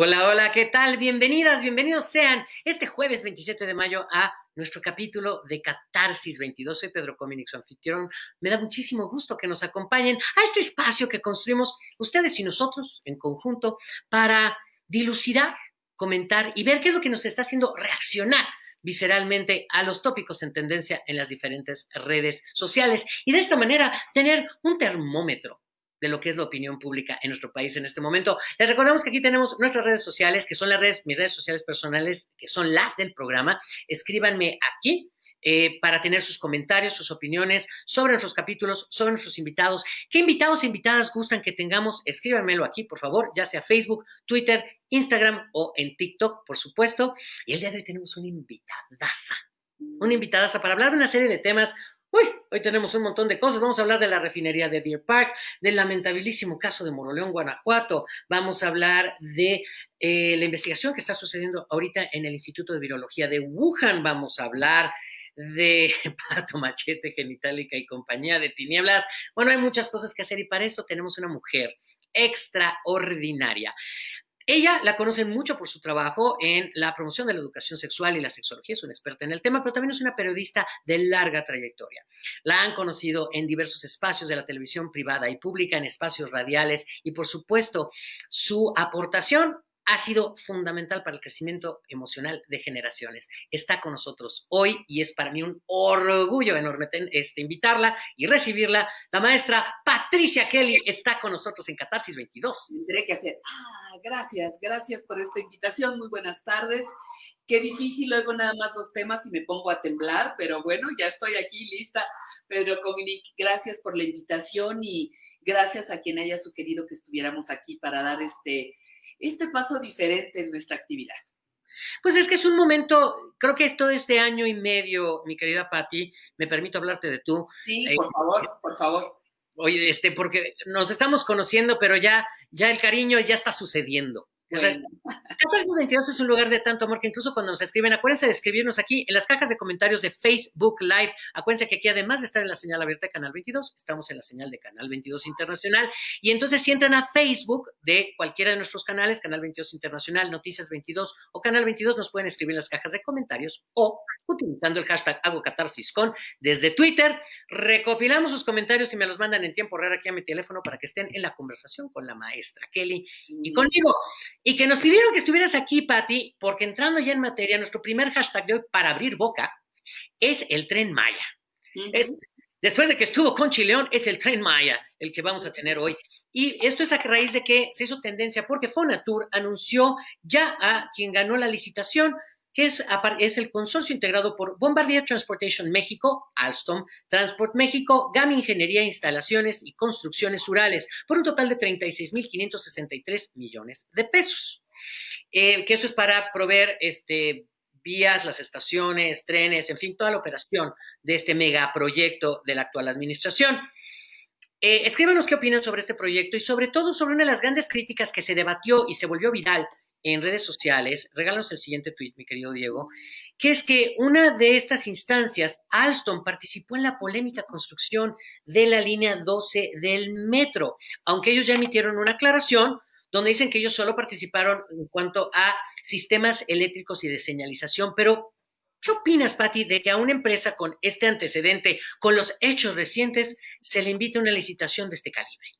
Hola, hola, ¿qué tal? Bienvenidas, bienvenidos sean este jueves 27 de mayo a nuestro capítulo de Catarsis 22. Soy Pedro Cominic, su anfitrión. Me da muchísimo gusto que nos acompañen a este espacio que construimos ustedes y nosotros en conjunto para dilucidar, comentar y ver qué es lo que nos está haciendo reaccionar visceralmente a los tópicos en tendencia en las diferentes redes sociales y de esta manera tener un termómetro de lo que es la opinión pública en nuestro país en este momento. Les recordamos que aquí tenemos nuestras redes sociales, que son las redes, mis redes sociales personales, que son las del programa. Escríbanme aquí. Eh, para tener sus comentarios, sus opiniones sobre nuestros capítulos, sobre nuestros invitados. ¿Qué invitados e invitadas gustan que tengamos? Escríbanmelo aquí, por favor, ya sea Facebook, Twitter, Instagram o en TikTok, por supuesto. Y el día de hoy tenemos una invitadaza, una invitadaza para hablar de una serie de temas Uy, hoy tenemos un montón de cosas. Vamos a hablar de la refinería de Deer Park, del lamentabilísimo caso de Moroleón, Guanajuato. Vamos a hablar de eh, la investigación que está sucediendo ahorita en el Instituto de Virología de Wuhan. Vamos a hablar de Pato Machete, Genitalica y compañía de Tinieblas. Bueno, hay muchas cosas que hacer y para eso tenemos una mujer extraordinaria. Ella la conocen mucho por su trabajo en la promoción de la educación sexual y la sexología, es una experta en el tema, pero también es una periodista de larga trayectoria. La han conocido en diversos espacios de la televisión privada y pública, en espacios radiales y, por supuesto, su aportación ha sido fundamental para el crecimiento emocional de generaciones. Está con nosotros hoy y es para mí un orgullo enorme este, invitarla y recibirla. La maestra Patricia Kelly está con nosotros en Catarsis 22. Tendré que hacer, ah, gracias, gracias por esta invitación. Muy buenas tardes. Qué difícil luego nada más los temas y me pongo a temblar, pero bueno, ya estoy aquí lista. Pedro Cominic, gracias por la invitación y gracias a quien haya sugerido que estuviéramos aquí para dar este este paso diferente en nuestra actividad? Pues es que es un momento, creo que todo este año y medio, mi querida Patti, me permito hablarte de tú. Sí, por eh, favor, por favor. Oye, este, porque nos estamos conociendo, pero ya, ya el cariño ya está sucediendo. O sea, 22 es un lugar de tanto amor que incluso cuando nos escriben, acuérdense de escribirnos aquí en las cajas de comentarios de Facebook Live. Acuérdense que aquí, además de estar en la señal abierta de Canal 22, estamos en la señal de Canal 22 Internacional. Y entonces, si entran a Facebook de cualquiera de nuestros canales, Canal 22 Internacional, Noticias 22 o Canal 22, nos pueden escribir en las cajas de comentarios o utilizando el hashtag Hago con desde Twitter. Recopilamos sus comentarios y me los mandan en tiempo real aquí a mi teléfono para que estén en la conversación con la maestra Kelly y conmigo. Y que nos pidieron que estuvieras aquí, Patti, porque entrando ya en materia, nuestro primer hashtag de hoy para abrir boca es el tren Maya. después de que estuvo con Chileón, es el tren Maya el que vamos a tener hoy. Y esto es a raíz de que se hizo tendencia porque Fonatur anunció ya a quien ganó la licitación que es, es, el consorcio integrado por Bombardier Transportation México, Alstom, Transport México, GAM Ingeniería, Instalaciones y Construcciones Rurales, por un total de 36.563 millones de pesos. Eh, que eso es para proveer este, vías, las estaciones, trenes, en fin, toda la operación de este megaproyecto de la actual administración. Eh, escríbanos qué opinan sobre este proyecto y sobre todo sobre una de las grandes críticas que se debatió y se volvió viral en redes sociales, regálanos el siguiente tweet, mi querido Diego, que es que una de estas instancias, Alstom participó en la polémica construcción de la línea 12 del metro, aunque ellos ya emitieron una aclaración donde dicen que ellos solo participaron en cuanto a sistemas eléctricos y de señalización, pero ¿qué opinas, Patti, de que a una empresa con este antecedente, con los hechos recientes, se le invite a una licitación de este calibre?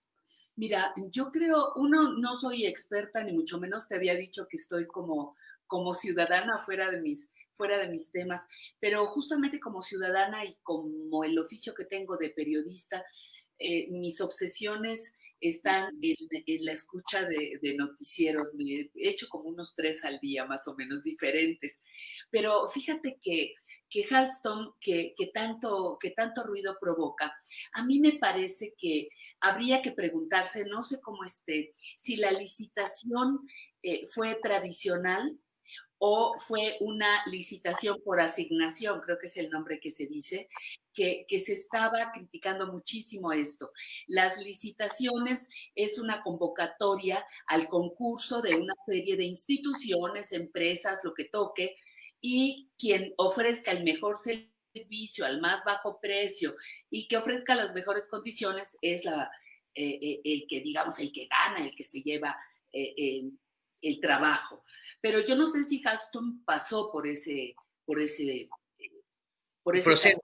Mira, yo creo, uno, no soy experta, ni mucho menos te había dicho que estoy como, como ciudadana fuera de mis fuera de mis temas, pero justamente como ciudadana y como el oficio que tengo de periodista, eh, mis obsesiones están en, la escucha de, de, noticieros. Me he hecho como unos tres al día, más o menos diferentes. Pero fíjate que que Halston, que, tanto, que tanto ruido provoca, a mí me parece que habría que preguntarse, no sé cómo esté, si la licitación eh, fue tradicional o fue una licitación por asignación, creo que es el nombre que se dice, que, que, se estaba criticando muchísimo esto. Las licitaciones es una convocatoria al concurso de una serie de instituciones, empresas, lo que toque, y quien ofrezca el mejor servicio al más bajo precio y que ofrezca las mejores condiciones es la, eh, eh, el que, digamos, el que gana, el que se lleva eh, el trabajo. Pero yo no sé si Halston pasó por ese, por ese, por ese proceso.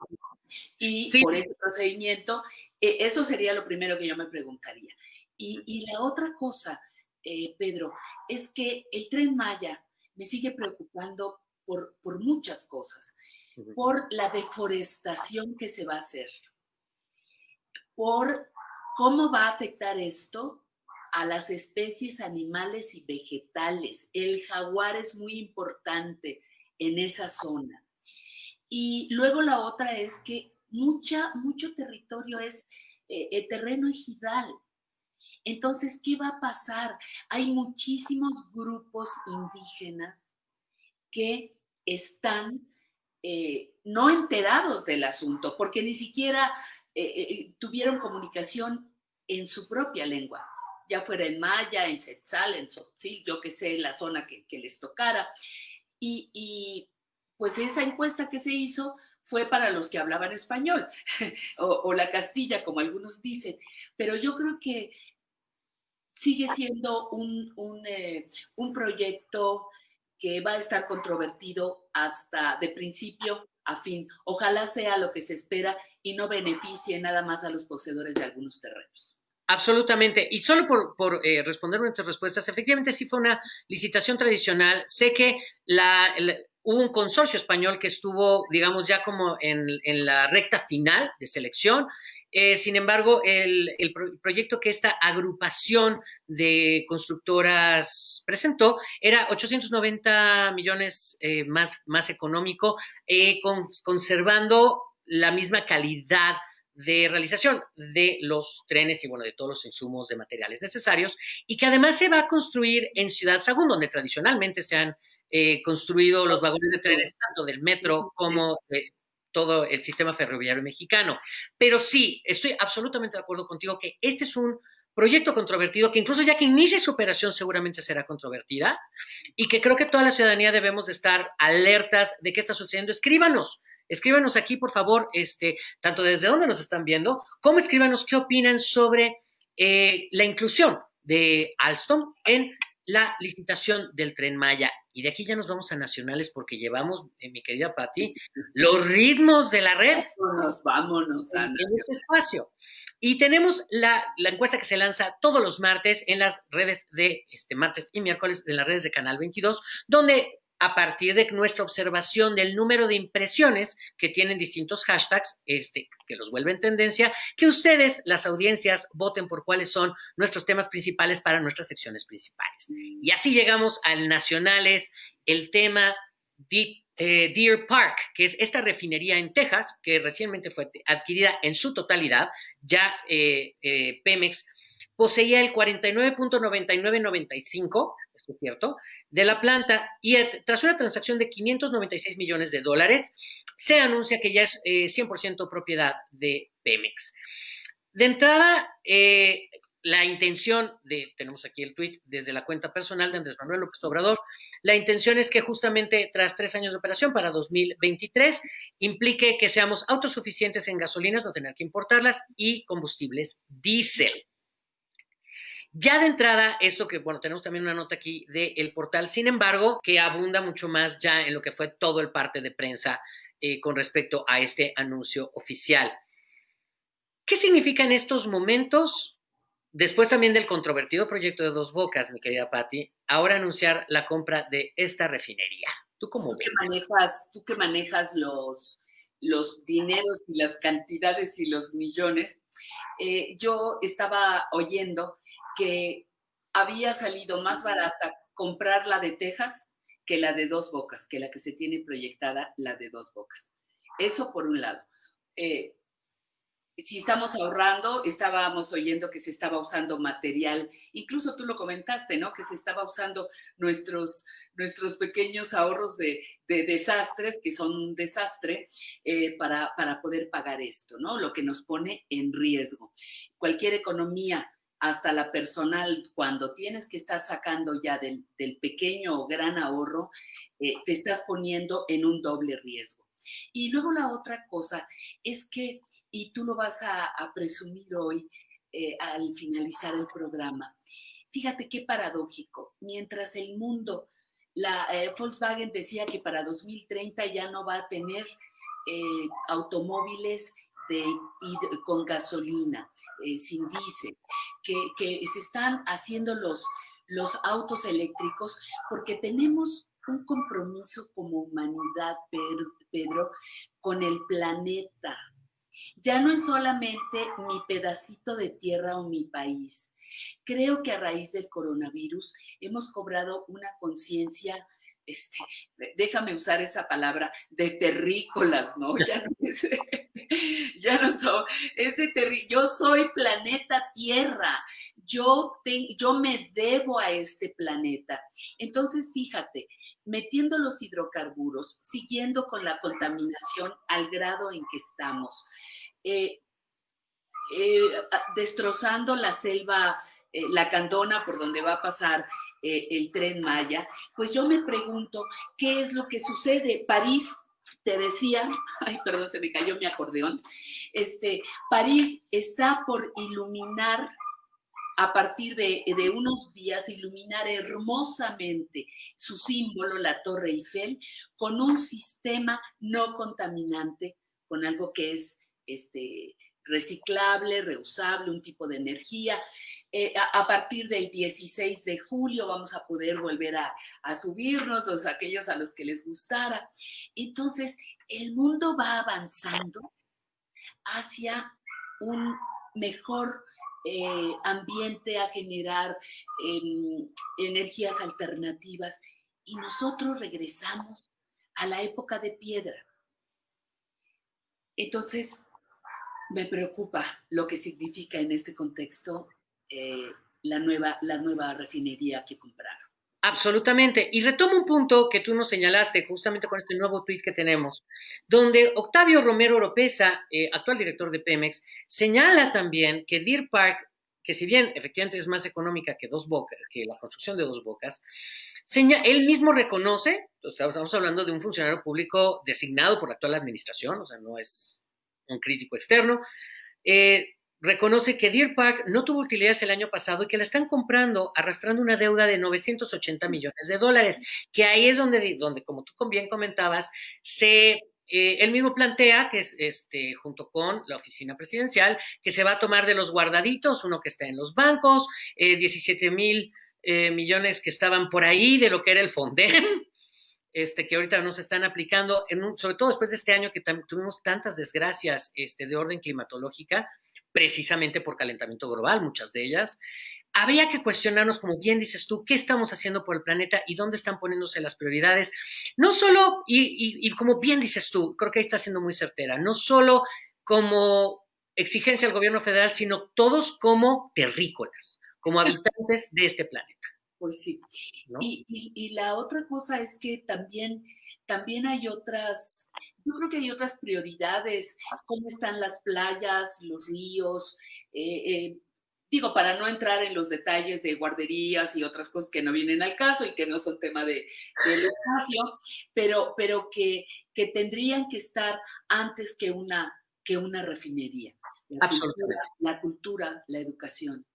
Y por ese procedimiento, eh, eso sería lo primero que yo me preguntaría. Y, la otra cosa, eh, Pedro, es que el tren Maya me sigue preocupando por, por muchas cosas. Por la deforestación que se va a hacer, por cómo va a afectar esto a las especies animales y vegetales. El jaguar es muy importante en esa zona. Y luego la otra es que mucha, mucho territorio es eh, eh, terreno ejidal. Entonces, ¿qué va a pasar? Hay muchísimos grupos indígenas que están eh, no enterados del asunto, porque ni siquiera tuvieron comunicación en su propia lengua, ya fuera en maya, en setzal, en tzotzil, yo que sé, la zona que, les tocara. Y, pues esa encuesta que se hizo fue para los que hablaban español o, la castilla, como algunos dicen, pero yo creo que sigue siendo un, un, eh, un proyecto que va a estar controvertido hasta de principio a fin. Ojalá sea lo que se espera y no beneficie nada más a los poseedores de algunos terrenos. Absolutamente. Y solo por, por eh, responder nuestras respuestas, efectivamente sí fue una licitación tradicional. Sé que hubo un consorcio español que estuvo, digamos, ya como en la recta final de selección. Eh, sin embargo, el, proyecto que esta agrupación de constructoras presentó era 890 millones eh, más, económico, conservando la misma calidad de realización de los trenes y bueno, de todos los insumos de materiales necesarios y que además se va a construir en Ciudad Sagún, donde tradicionalmente se han eh, construido los vagones de trenes tanto del metro como de todo el sistema ferroviario mexicano. Pero sí, estoy absolutamente de acuerdo contigo que este es un proyecto controvertido que incluso ya que inicie su operación seguramente será controvertida y que creo que toda la ciudadanía debemos de estar alertas de qué está sucediendo. Escríbanos, Escríbanos aquí, por favor, este, tanto desde dónde nos están viendo, como escríbanos qué opinan sobre eh, la inclusión de Alstom en la licitación del tren Maya. Y de aquí ya nos vamos a nacionales porque llevamos, eh, mi querida Patti, los ritmos de la red. Vámonos, vámonos a en, este espacio. Y tenemos la, la, encuesta que se lanza todos los martes en las redes de este martes y miércoles de las redes de Canal 22, donde a partir de nuestra observación del número de impresiones que tienen distintos hashtags, este, que los vuelven tendencia, que ustedes, las audiencias, voten por cuáles son nuestros temas principales para nuestras secciones principales. Y así llegamos al Nacionales, el tema eh, Deer Park, que es esta refinería en Texas, que recientemente fue adquirida en su totalidad, ya eh, eh, Pemex poseía el 49.9995 esto es cierto, de la planta y tras una transacción de 596 millones de dólares, se anuncia que ya es 100% eh, propiedad de Pemex. De entrada, eh, la intención de, tenemos aquí el tweet desde la cuenta personal de Andrés Manuel López Obrador, la intención es que justamente tras tres años de operación para 2023 implique que seamos autosuficientes en gasolinas, no tener que importarlas y combustibles diésel. Ya de entrada, esto que, bueno, tenemos también una nota aquí del portal, sin embargo, que abunda mucho más ya en lo que fue todo el parte de prensa eh, con respecto a este anuncio oficial. ¿Qué significa en estos momentos, después también del controvertido proyecto de Dos Bocas, mi querida Patti, ahora anunciar la compra de esta refinería? ¿Tú cómo ¿Tú Que manejas, tú que manejas los, los dineros y las cantidades y los millones, eh, yo estaba oyendo que había salido más barata comprar la de Texas que la de dos bocas, que la que se tiene proyectada, la de dos bocas. Eso por un lado. Eh, si estamos ahorrando, estábamos oyendo que se estaba usando material, incluso tú lo comentaste, ¿no? Que se estaba usando nuestros, nuestros pequeños ahorros de, desastres, que son un desastre, eh, para, para poder pagar esto, ¿no? Lo que nos pone en riesgo. Cualquier economía hasta la personal, cuando tienes que estar sacando ya del, pequeño o gran ahorro, eh, te estás poniendo en un doble riesgo. Y luego la otra cosa es que, y tú lo vas a, presumir hoy eh, al finalizar el programa, fíjate qué paradójico, mientras el mundo, la eh, Volkswagen decía que para 2030 ya no va a tener automóviles de, con gasolina, eh, sin diésel, que, que, se están haciendo los, los autos eléctricos porque tenemos un compromiso como humanidad, Pedro, con el planeta. Ya no es solamente mi pedacito de tierra o mi país. Creo que a raíz del coronavirus hemos cobrado una conciencia este, déjame usar esa palabra, de terrícolas, ¿no? Ya no, es, ya no soy, es de terrí, yo soy planeta Tierra, yo, yo me debo a este planeta. Entonces, fíjate, metiendo los hidrocarburos, siguiendo con la contaminación al grado en que estamos, eh, eh, destrozando la selva, eh, la candona por donde va a pasar el tren Maya, pues yo me pregunto, ¿qué es lo que sucede? París te decía, ay, perdón, se me cayó mi acordeón, este, París está por iluminar a partir de, unos días iluminar hermosamente su símbolo, la Torre Eiffel, con un sistema no contaminante, con algo que es este, reciclable, reusable, un tipo de energía. Eh, a, partir del 16 de julio vamos a poder volver a, subirnos, los aquellos a los que les gustara. Entonces, el mundo va avanzando hacia un mejor eh, ambiente, a generar em, energías alternativas y nosotros regresamos a la época de piedra. Entonces, me preocupa lo que significa en este contexto eh, la, nueva, la nueva refinería que compraron. Absolutamente. Y retomo un punto que tú nos señalaste justamente con este nuevo tuit que tenemos, donde Octavio Romero Oropesa, eh, actual director de Pemex, señala también que Deer Park, que si bien efectivamente es más económica que, dos bocas, que la construcción de dos bocas, él mismo reconoce, estamos hablando de un funcionario público designado por la actual administración, o sea, no es un crítico externo, eh, reconoce que Deer Park no tuvo utilidades el año pasado y que la están comprando arrastrando una deuda de 980 millones de dólares, que ahí es donde, donde como tú bien comentabas, se eh, él mismo plantea que es este, junto con la oficina presidencial, que se va a tomar de los guardaditos, uno que está en los bancos, 17 eh, mil eh, millones que estaban por ahí de lo que era el Fondem, este, que ahorita nos están aplicando, en sobre todo después de este año que tuvimos tantas desgracias este, de orden climatológica, precisamente por calentamiento global, muchas de ellas. Habría que cuestionarnos, como bien dices tú, qué estamos haciendo por el planeta y dónde están poniéndose las prioridades. No solo, y, como bien dices tú, creo que ahí está siendo muy certera, no solo como exigencia al gobierno federal, sino todos como terrícolas, como habitantes de este planeta. Pues sí. Y, y, la otra cosa es que también, también hay otras, yo creo que hay otras prioridades, cómo están las playas, los ríos, eh, eh, digo, para no entrar en los detalles de guarderías y otras cosas que no vienen al caso y que no son tema de, del espacio, pero, pero que, que tendrían que estar antes que una, que una refinería. Absolutamente. la cultura, la educación.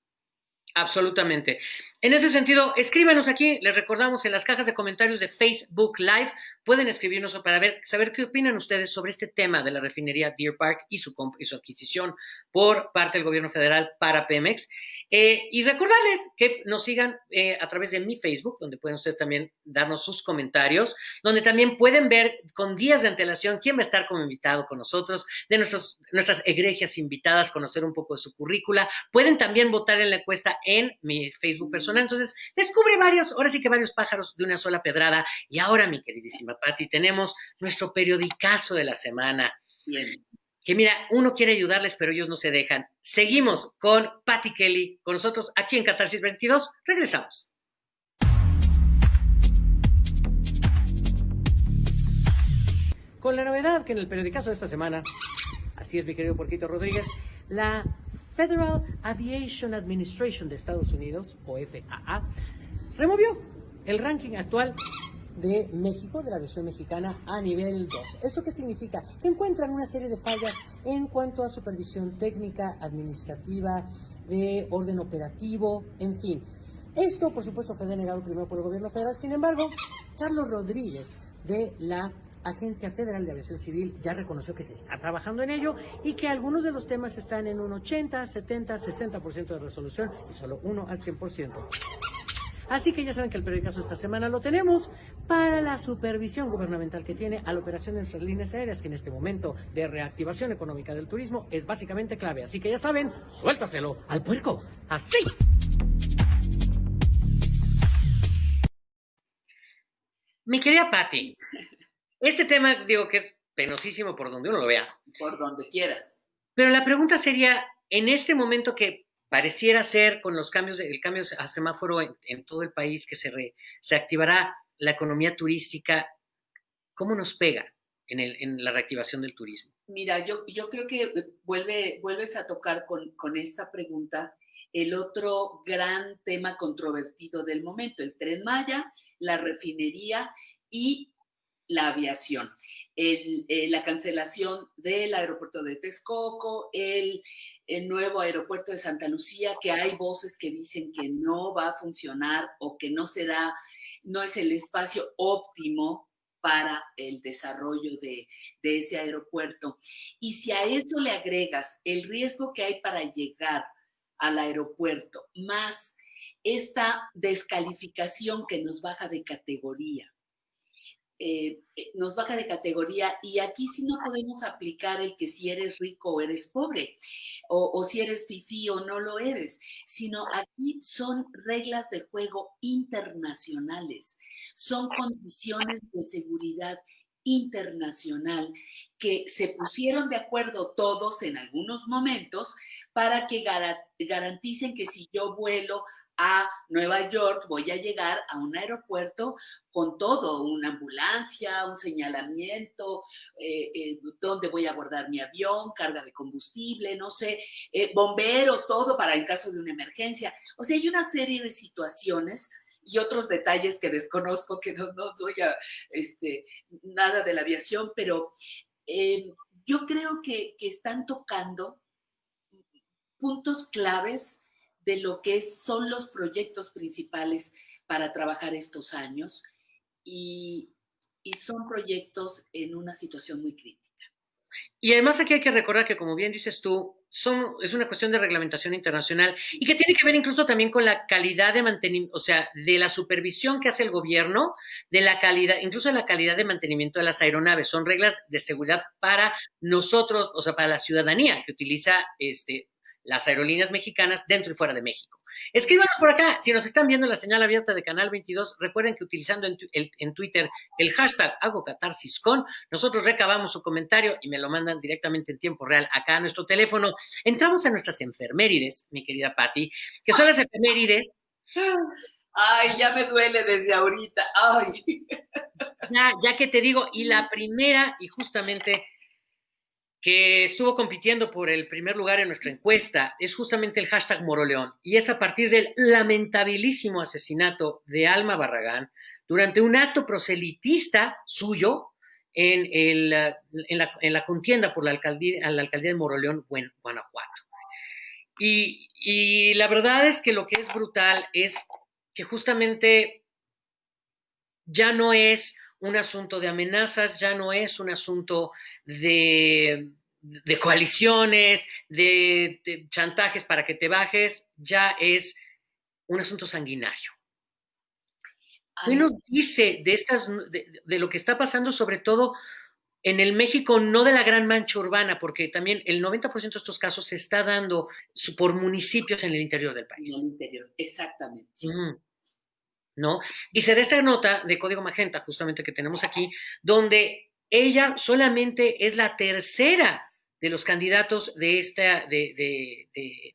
Absolutamente. En ese sentido, escríbanos aquí, les recordamos en las cajas de comentarios de Facebook Live, pueden escribirnos para ver, saber qué opinan ustedes sobre este tema de la refinería Deer Park y su, y su adquisición por parte del gobierno federal para Pemex. Eh, y recordarles que nos sigan eh, a través de mi Facebook, donde pueden ustedes también darnos sus comentarios, donde también pueden ver con días de antelación quién va a estar como invitado con nosotros, de nuestros, nuestras egregias invitadas, conocer un poco de su currícula. Pueden también votar en la encuesta en mi Facebook personal. Entonces, descubre varios, ahora sí que varios pájaros de una sola pedrada. Y ahora, mi queridísima Patti, tenemos nuestro periodicazo de la semana. Bien que mira, uno quiere ayudarles, pero ellos no se dejan. Seguimos con Patty Kelly, con nosotros aquí en Catarsis 22. Regresamos. Con la novedad que en el periodicazo de esta semana, así es mi querido Porquito Rodríguez, la Federal Aviation Administration de Estados Unidos, o FAA, removió el ranking actual de México, de la versión mexicana, a nivel 2. ¿Esto qué significa? Que encuentran una serie de fallas en cuanto a supervisión técnica, administrativa, de orden operativo, en fin. Esto, por supuesto, fue denegado primero por el gobierno federal. Sin embargo, Carlos Rodríguez de la Agencia Federal de Aviación Civil ya reconoció que se está trabajando en ello y que algunos de los temas están en un 80, 70, 60% de resolución y solo uno al 100%. Así que ya saben que el periódico esta semana lo tenemos para la supervisión gubernamental que tiene a la operación de nuestras líneas aéreas, que en este momento de reactivación económica del turismo es básicamente clave. Así que ya saben, suéltaselo al puerco. Así. Mi querida Patti, este tema digo que es penosísimo por donde uno lo vea. Por donde quieras. Pero la pregunta sería, en este momento que pareciera ser con los cambios, el cambio a semáforo en, todo el país, que se, se activará la economía turística, ¿cómo nos pega en, el, en la reactivación del turismo? Mira, yo, yo creo que vuelve, vuelves a tocar con, con esta pregunta el otro gran tema controvertido del momento, el tren Maya, la refinería y la aviación. Eh, la cancelación del aeropuerto de Texcoco, el, nuevo aeropuerto de Santa Lucía, que hay voces que dicen que no va a funcionar o que no será, no es el espacio óptimo para el desarrollo de, de ese aeropuerto. Y si a eso le agregas el riesgo que hay para llegar al aeropuerto, más esta descalificación que nos baja de categoría, eh, eh, nos baja de categoría y aquí sí no podemos aplicar el que si eres rico o eres pobre, o, si eres fifí o no lo eres, sino aquí son reglas de juego internacionales, son condiciones de seguridad internacional que se pusieron de acuerdo todos en algunos momentos para que garanticen que si yo vuelo a Nueva York, voy a llegar a un aeropuerto con todo, una ambulancia, un señalamiento, eh, eh, dónde voy a guardar mi avión, carga de combustible, no sé, eh, bomberos, todo para en caso de una emergencia. O sea, hay una serie de situaciones y otros detalles que desconozco, que no, no soy a, este, nada de la aviación, pero yo creo que están tocando puntos claves de lo que son los proyectos principales para trabajar estos años y, son proyectos en una situación muy crítica. Y además aquí hay que recordar que, como bien dices tú, es una cuestión de reglamentación internacional y que tiene que ver incluso también con la calidad de mantenimiento, o sea, de la supervisión que hace el gobierno, de la calidad, incluso de la calidad de mantenimiento de las aeronaves. Son reglas de seguridad para nosotros, o sea, para la ciudadanía que utiliza este, las aerolíneas mexicanas dentro y fuera de México. Escríbanos por acá. Si nos están viendo en la señal abierta de Canal 22, recuerden que utilizando en, Twitter el hashtag hago con, nosotros recabamos su comentario y me lo mandan directamente en tiempo real acá a nuestro teléfono. Entramos a nuestras enfermerides, mi querida Patti, que son las enfermerides. Ay, ya me duele desde ahorita. Ay. Ya, ya que te digo, y la primera, y justamente que estuvo compitiendo por el primer lugar en nuestra encuesta es justamente el hashtag Moroleón y es a partir del lamentabilísimo asesinato de Alma Barragán durante un acto proselitista suyo en, el, en, la, en la, contienda por la alcaldía, la alcaldía de Moroleón, Guanajuato. Y, y la verdad es que lo que es brutal es que justamente ya no es un asunto de amenazas, ya no es un asunto de, coaliciones, de, chantajes para que te bajes, ya es un asunto sanguinario. ¿Qué nos dice de, estas, de, lo que está pasando, sobre todo en el México, no de la gran mancha urbana, porque también el 90% de estos casos se está dando por municipios en el interior del país? En el interior, exactamente. ¿No? Y se da esta nota de Código Magenta, justamente que tenemos aquí, donde ella solamente es la tercera de los candidatos de, esta, de,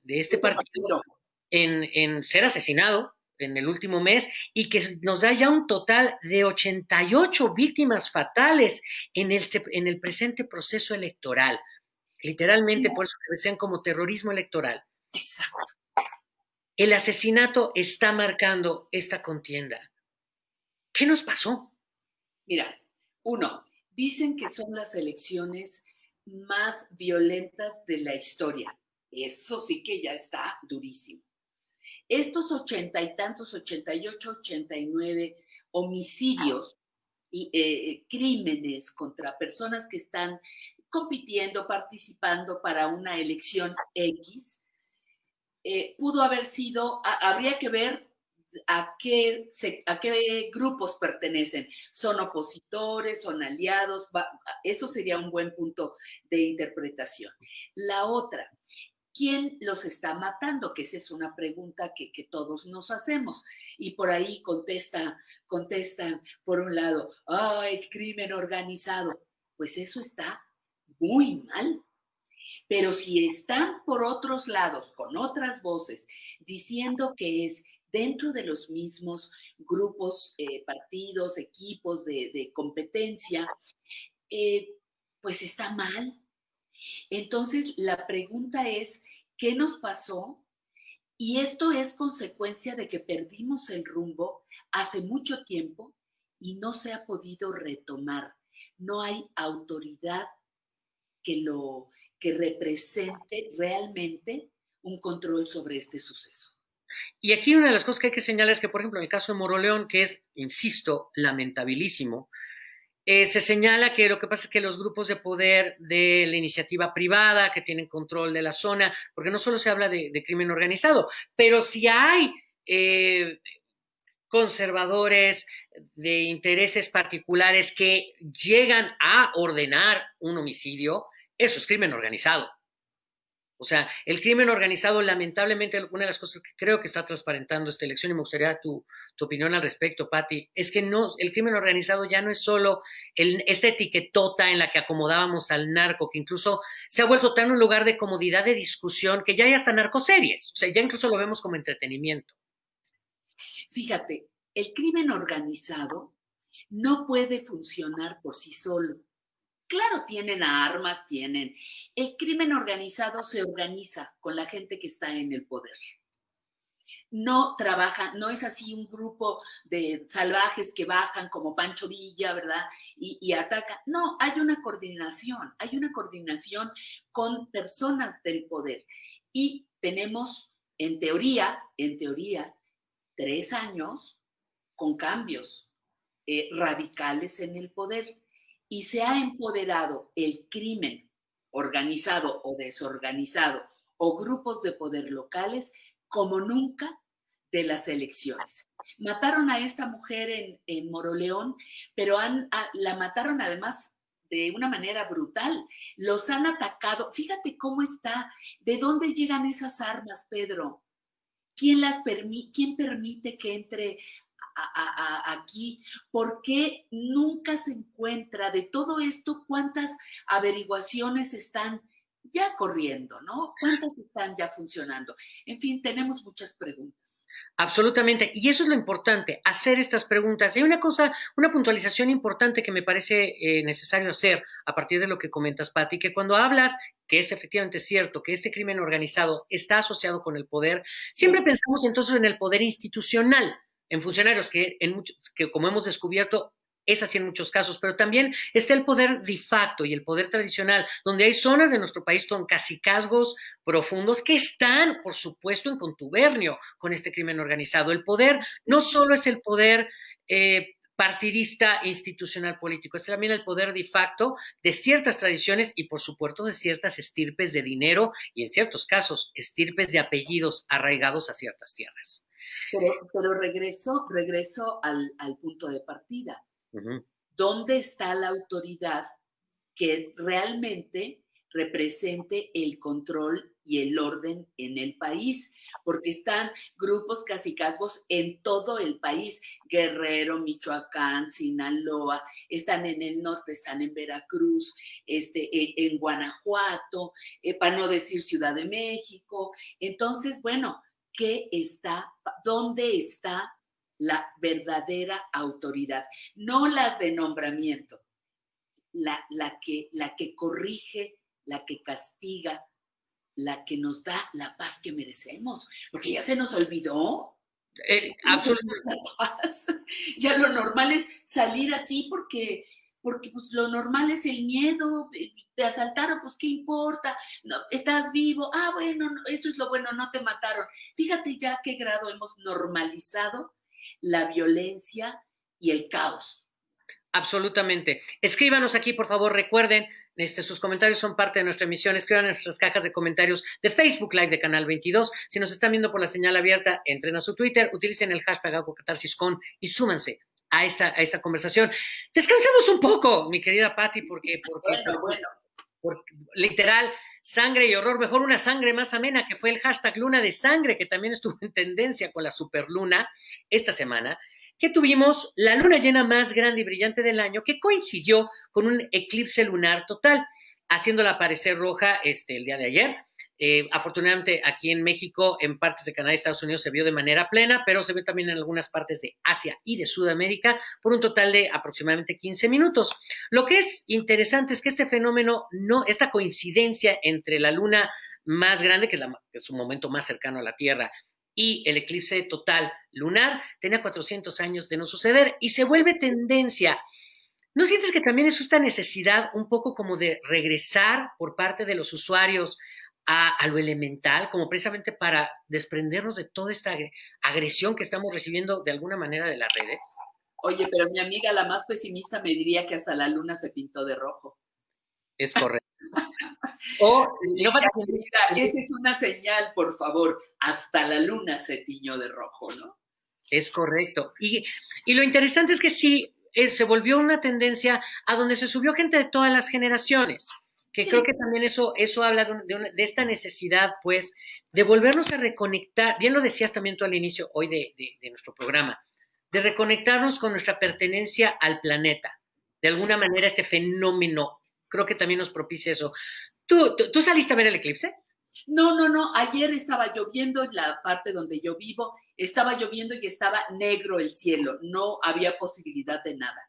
este partido en, ser asesinado en el último mes y que nos da ya un total de 88 víctimas fatales en el, en el presente proceso electoral. Literalmente, por eso que decían como terrorismo electoral. Exacto. El asesinato está marcando esta contienda. ¿Qué nos pasó? Mira, uno, dicen que son las elecciones más violentas de la historia. Eso sí que ya está durísimo. estos ochenta y tantos, ochenta y ocho, ochenta y nueve homicidios y eh, crímenes contra personas que están compitiendo, participando para una elección X, eh, pudo haber sido, habría que ver a qué, a qué grupos pertenecen. ¿Son opositores? ¿Son aliados? eso sería un buen punto de interpretación. La otra, ¿quién los está matando? Que esa es una pregunta que, que, todos nos hacemos. Y por ahí contesta, contestan, por un lado, ah, el crimen organizado. Pues eso está muy mal. Pero si están por otros lados, con otras voces, diciendo que es dentro de los mismos grupos, eh, partidos, equipos de, competencia, eh, pues está mal. Entonces, la pregunta es, ¿qué nos pasó? Y esto es consecuencia de que perdimos el rumbo hace mucho tiempo y no se ha podido retomar. No hay autoridad que lo que represente realmente un control sobre este suceso. Y aquí una de las cosas que hay que señalar es que, por ejemplo, en el caso de Moroleón, que es, insisto, lamentabilísimo, eh, se señala que lo que pasa es que los grupos de poder de la iniciativa privada que tienen control de la zona, porque no solo se habla de, crimen organizado, pero si hay eh, conservadores de intereses particulares que llegan a ordenar un homicidio, eso es crimen organizado. O sea, el crimen organizado, lamentablemente, una de las cosas que creo que está transparentando esta elección, y me gustaría tu, opinión al respecto, Patti, es que no, el crimen organizado ya no es solo esta etiquetota en la que acomodábamos al narco, que incluso se ha vuelto tan un lugar de comodidad de discusión que ya hay hasta narcoseries. O sea, ya incluso lo vemos como entretenimiento. Fíjate, el crimen organizado no puede funcionar por sí solo Claro, tienen armas, tienen. El crimen organizado se organiza con la gente que está en el poder. No trabaja, no es así un grupo de salvajes que bajan como Pancho Villa, ¿verdad? Y, y atacan. No, hay una coordinación, hay una coordinación con personas del poder. Y tenemos, en teoría, en teoría, tres años con cambios eh, radicales en el poder y se ha empoderado el crimen organizado o desorganizado o grupos de poder locales como nunca de las elecciones. Mataron a esta mujer en, Moroleón, pero han, la mataron además de una manera brutal. Los han atacado. Fíjate cómo está, de dónde llegan esas armas, Pedro. ¿Quién, las ¿Quién permite que entre aquí, ¿por qué nunca se encuentra de todo esto cuántas averiguaciones están ya corriendo, ¿no? ¿Cuántas están ya funcionando? En fin, tenemos muchas preguntas. Absolutamente. Y eso es lo importante, hacer estas preguntas. Hay una cosa, una puntualización importante que me parece eh, necesario hacer a partir de lo que comentas, Patti, que cuando hablas, que es efectivamente cierto, que este crimen organizado está asociado con el poder, siempre pensamos entonces en el poder institucional en funcionarios, que, en que como hemos descubierto, es así en muchos casos, pero también está el poder de facto y el poder tradicional, donde hay zonas de nuestro país con casicazgos profundos que están, por supuesto, en contubernio con este crimen organizado. El poder no solo es el poder eh, partidista institucional político, es también el poder de facto de ciertas tradiciones y, por supuesto, de ciertas estirpes de dinero y, en ciertos casos, estirpes de apellidos arraigados a ciertas tierras. Pero, regreso, regreso al, punto de partida. ¿Dónde está la autoridad que realmente represente el control y el orden en el país, porque están grupos casicazgos en todo el país, Guerrero, Michoacán, Sinaloa, están en el norte, están en Veracruz, este, en, Guanajuato, eh, para no decir Ciudad de México. Entonces, bueno, qué está, dónde está la verdadera autoridad, no las de nombramiento, la, la, que, la que corrige, la que castiga, la que nos da la paz que merecemos, porque ya se nos olvidó. Eh, absolutamente. Ya lo normal es salir así porque porque pues lo normal es el miedo, te asaltaron, pues qué importa, no, estás vivo, ah, bueno, eso es lo bueno, no te mataron. Fíjate ya qué grado hemos normalizado la violencia y el caos. Absolutamente. Escríbanos aquí, por favor, recuerden, este, sus comentarios son parte de nuestra emisión. Escriban en nuestras cajas de comentarios de Facebook Live de Canal 22. Si nos están viendo por la señal abierta, entren a su Twitter, utilicen el hashtag AlgoCatarsisCon y súmanse a esta, a esta conversación. Descansemos un poco, mi querida Patti, porque, bueno, bueno. porque literal, sangre y horror, mejor una sangre más amena, que fue el hashtag Luna de Sangre, que también estuvo en tendencia con la superluna esta semana, que tuvimos la luna llena más grande y brillante del año, que coincidió con un eclipse lunar total haciéndola aparecer roja este, el día de ayer. Eh, afortunadamente aquí en México, en partes de Canadá y Estados Unidos se vio de manera plena, pero se vio también en algunas partes de Asia y de Sudamérica por un total de aproximadamente 15 minutos. Lo que es interesante es que este fenómeno, no, esta coincidencia entre la luna más grande, que es, la, que es un momento más cercano a la Tierra, y el eclipse total lunar, tenía 400 años de no suceder y se vuelve tendencia ¿No sientes que también es esta necesidad un poco como de regresar por parte de los usuarios a, lo elemental, como precisamente para desprendernos de toda esta agresión que estamos recibiendo de alguna manera de las redes? Oye, pero mi amiga, la más pesimista, me diría que hasta la luna se pintó de rojo. Es correcto. o, no esa es una señal, por favor. Hasta la luna se tiñó de rojo, ¿no? Es correcto. Y, y lo interesante es que sí, eh, se volvió una tendencia a donde se subió gente de todas las generaciones que creo que también eso, eso habla de, esta necesidad, pues, de volvernos a reconectar, bien lo decías también tú al inicio hoy de, nuestro programa, de reconectarnos con nuestra pertenencia al planeta. De alguna manera este fenómeno, creo que también nos propicia eso. ¿Tú, tú, saliste a ver el eclipse? No, no, no, ayer estaba lloviendo en la parte donde yo vivo estaba lloviendo y estaba negro el cielo, no había posibilidad de nada.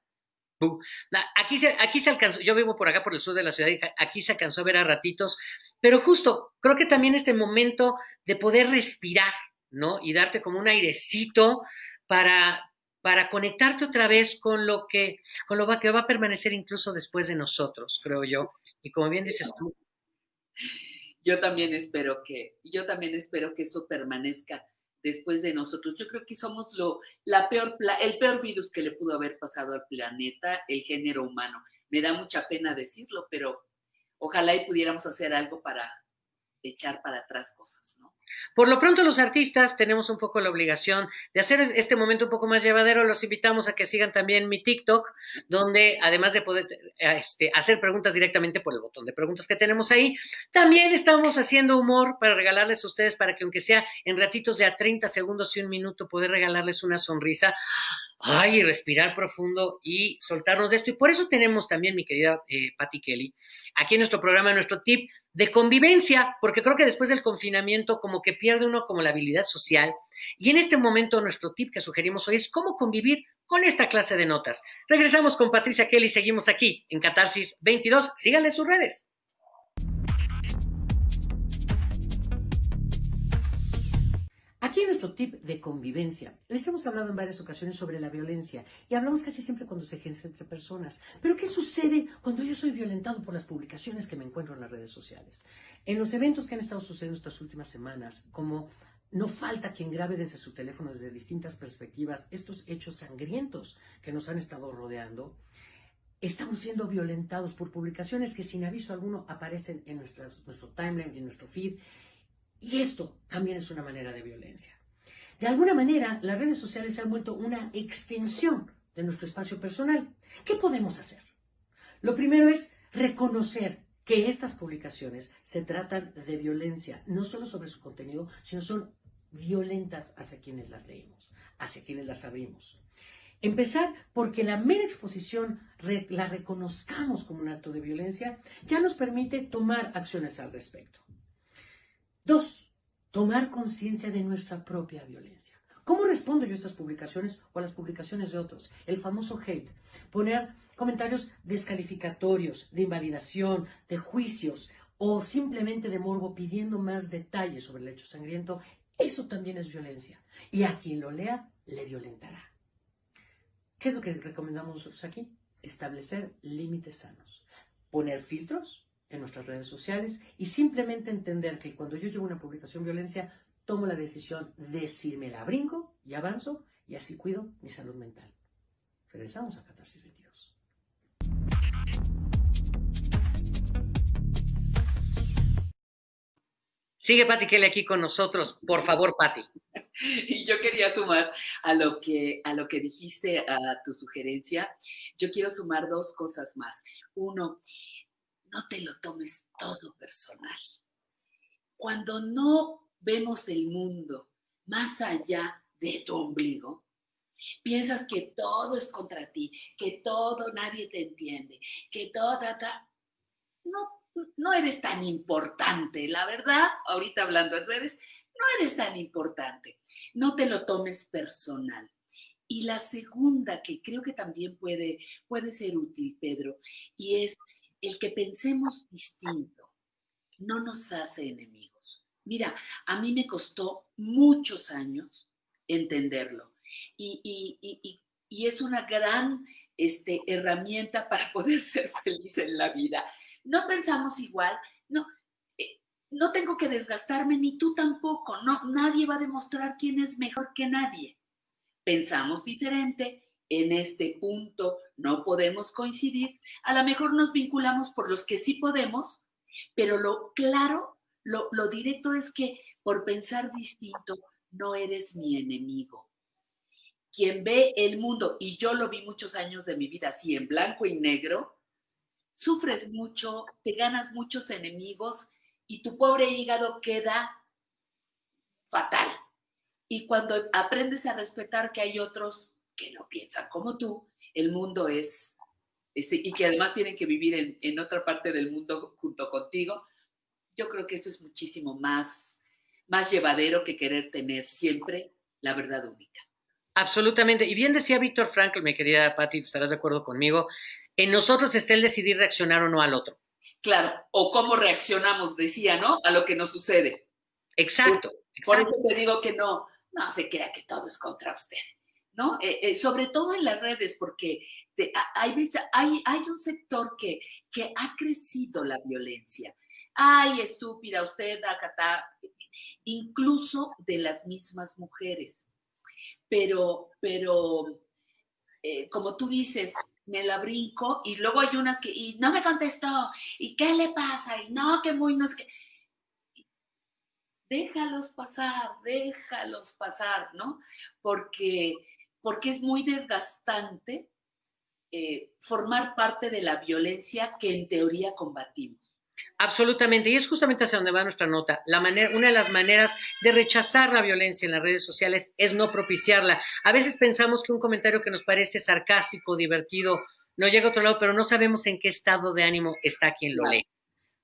Aquí se, aquí se alcanzó, yo vivo por acá por el sur de la ciudad y aquí se alcanzó a ver a ratitos, pero justo creo que también este momento de poder respirar, ¿no? Y darte como un airecito para, para conectarte otra vez con lo que, con lo que va a permanecer incluso después de nosotros, creo yo. Y como bien dices tú. Yo también espero que, yo también espero que eso permanezca después de nosotros. Yo creo que somos lo, la peor, el peor virus que le pudo haber pasado al planeta, el género humano. Me da mucha pena decirlo, pero ojalá y pudiéramos hacer algo para echar para atrás cosas, ¿no? Por lo pronto los artistas tenemos un poco la obligación de hacer este momento un poco más llevadero. Los invitamos a que sigan también mi TikTok, donde además de poder este, hacer preguntas directamente por el botón de preguntas que tenemos ahí, también estamos haciendo humor para regalarles a ustedes para que aunque sea en ratitos de a 30 segundos y un minuto, poder regalarles una sonrisa. Ay, respirar profundo y soltarnos de esto. Y por eso tenemos también, mi querida eh, Patty Kelly, aquí en nuestro programa, nuestro tip de convivencia, porque creo que después del confinamiento como que pierde uno como la habilidad social. Y en este momento nuestro tip que sugerimos hoy es cómo convivir con esta clase de notas. Regresamos con Patricia Kelly, seguimos aquí en Catarsis 22. Síganle sus redes. Aquí en nuestro tip de convivencia. Les hemos hablado en varias ocasiones sobre la violencia y hablamos casi siempre cuando se ejerce entre personas. Pero ¿qué sucede cuando yo soy violentado por las publicaciones que me encuentro en las redes sociales? En los eventos que han estado sucediendo estas últimas semanas, como no falta quien grabe desde su teléfono desde distintas perspectivas estos hechos sangrientos que nos han estado rodeando, estamos siendo violentados por publicaciones que sin aviso alguno aparecen en nuestro timeline, en nuestro feed y esto también es una manera de violencia. De alguna manera, las redes sociales se han vuelto una extensión de nuestro espacio personal. ¿Qué podemos hacer? Lo primero es reconocer que estas publicaciones se tratan de violencia, no solo sobre su contenido, sino son violentas hacia quienes las leemos, hacia quienes las abrimos. Empezar porque la mera exposición la reconozcamos como un acto de violencia ya nos permite tomar acciones al respecto. Dos, tomar conciencia de nuestra propia violencia. ¿Cómo respondo yo a estas publicaciones o a las publicaciones de otros? El famoso hate. Poner comentarios descalificatorios, de invalidación, de juicios o simplemente de morbo pidiendo más detalles sobre el hecho sangriento. Eso también es violencia. Y a quien lo lea, le violentará. ¿Qué es lo que recomendamos nosotros aquí? establecer límites sanos, poner filtros en nuestras redes sociales y simplemente entender que cuando yo llevo una publicación violencia, tomo la decisión de si me la brinco y avanzo y así cuido mi salud mental. Regresamos a Catarsis 22. Sigue Pati Kelly aquí con nosotros. Por favor, Pati. Y yo quería sumar a lo que a lo que dijiste a tu sugerencia. Yo quiero sumar dos cosas más. Uno, no te lo tomes todo personal. Cuando no vemos el mundo más allá de tu ombligo, piensas que todo es contra ti, que todo nadie te entiende, que todo, no, no eres tan importante, la verdad, ahorita hablando en redes, no eres tan importante, no te lo tomes personal. Y la segunda, que creo que también puede, puede ser útil, Pedro, y es el que pensemos distinto, no nos hace enemigos. Mira, a mí me costó muchos años entenderlo y, es una gran este, herramienta para poder ser feliz en la vida. No pensamos igual, no, eh, no tengo que desgastarme, ni tú tampoco, no, nadie va a demostrar quién es mejor que nadie. Pensamos diferente, en este punto no podemos coincidir, a lo mejor nos vinculamos por los que sí podemos, pero lo claro, lo, lo directo es que por pensar distinto no eres mi enemigo quien ve el mundo, y yo lo vi muchos años de mi vida así, en blanco y negro, sufres mucho, te ganas muchos enemigos y tu pobre hígado queda fatal. Y cuando aprendes a respetar que hay otros que no piensan como tú, el mundo es, y que además tienen que vivir en, en otra parte del mundo junto contigo, yo creo que esto es muchísimo más, más llevadero que querer tener siempre la verdad única. Absolutamente. Y bien decía Víctor Frankl, mi querida Patti, estarás de acuerdo conmigo, en nosotros está el decidir reaccionar o no al otro. Claro, o cómo reaccionamos, decía, ¿no? A lo que nos sucede. Exacto. Por, eso te digo que no, no se crea que todo es contra usted, ¿no? Eh, eh, sobre todo en las redes, porque hay, hay, hay un sector que, que ha crecido la violencia. Ay, estúpida usted, acá incluso de las mismas mujeres pero, pero eh, como tú dices, me la brinco y luego hay unas que, y no me contestó, y qué le pasa, y no, que muy, no que... Déjalos pasar, déjalos pasar, ¿no? Porque, porque es muy desgastante eh, formar parte de la violencia que en teoría combatimos. Absolutamente, y es justamente hacia donde va nuestra nota. La manera, una de las maneras de rechazar la violencia en las redes sociales es no propiciarla. A veces pensamos que un comentario que nos parece sarcástico, divertido, no llega a otro lado, pero no sabemos en qué estado de ánimo está quien lo lee.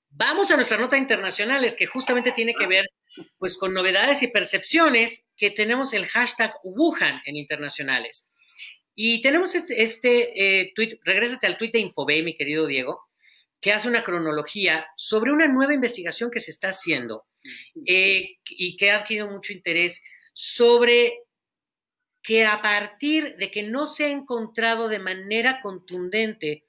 Vamos a nuestra nota internacionales, que justamente tiene que ver pues con novedades y percepciones que tenemos el hashtag Wuhan en internacionales. Y tenemos este, este eh, tweet, regrésate al tweet de Infobay, mi querido Diego, que hace una cronología sobre una nueva investigación que se está haciendo eh, y que ha adquirido mucho interés sobre que a partir de que no se ha encontrado de manera contundente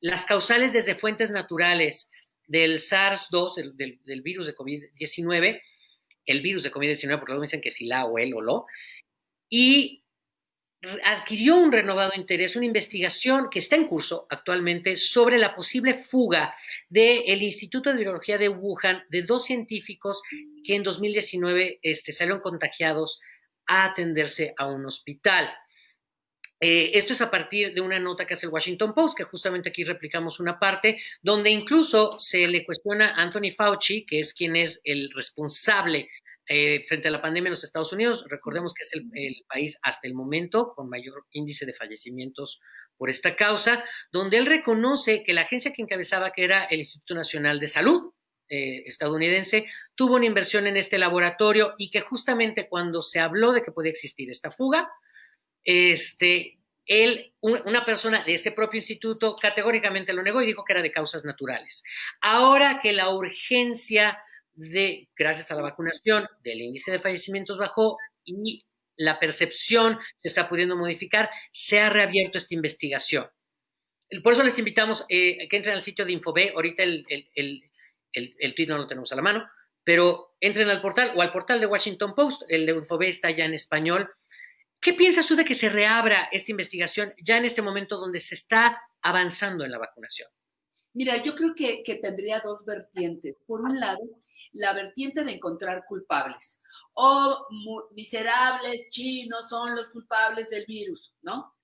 las causales desde fuentes naturales del SARS-2, del, virus de COVID-19, el virus de COVID-19, porque luego dicen que si la o él o lo, y adquirió un renovado interés, una investigación que está en curso actualmente sobre la posible fuga del Instituto de Virología de Wuhan de dos científicos que en 2019 este, salieron contagiados a atenderse a un hospital. Eh, esto es a partir de una nota que hace el Washington Post, que justamente aquí replicamos una parte, donde incluso se le cuestiona a Anthony Fauci, que es quien es el responsable eh, frente a la pandemia en los Estados Unidos. Recordemos que es el, país hasta el momento con mayor índice de fallecimientos por esta causa, donde él reconoce que la agencia que encabezaba, que era el Instituto Nacional de Salud eh, estadounidense, tuvo una inversión en este laboratorio y que justamente cuando se habló de que podía existir esta fuga, este, él, una persona de este propio instituto, categóricamente lo negó y dijo que era de causas naturales. Ahora que la urgencia de, gracias a la vacunación, del índice de fallecimientos bajó y la percepción se está pudiendo modificar, se ha reabierto esta investigación. por eso les invitamos eh, que entren al sitio de Infobé. Ahorita el, el, el, tweet no lo tenemos a la mano, pero entren al portal o al portal de Washington Post. El de Infobé está ya en español. ¿Qué piensas tú de que se reabra esta investigación ya en este momento donde se está avanzando en la vacunación? Mira, yo creo que, tendría dos vertientes. Por un lado, la vertiente de encontrar culpables. O miserables chinos son los culpables del virus, ¿no?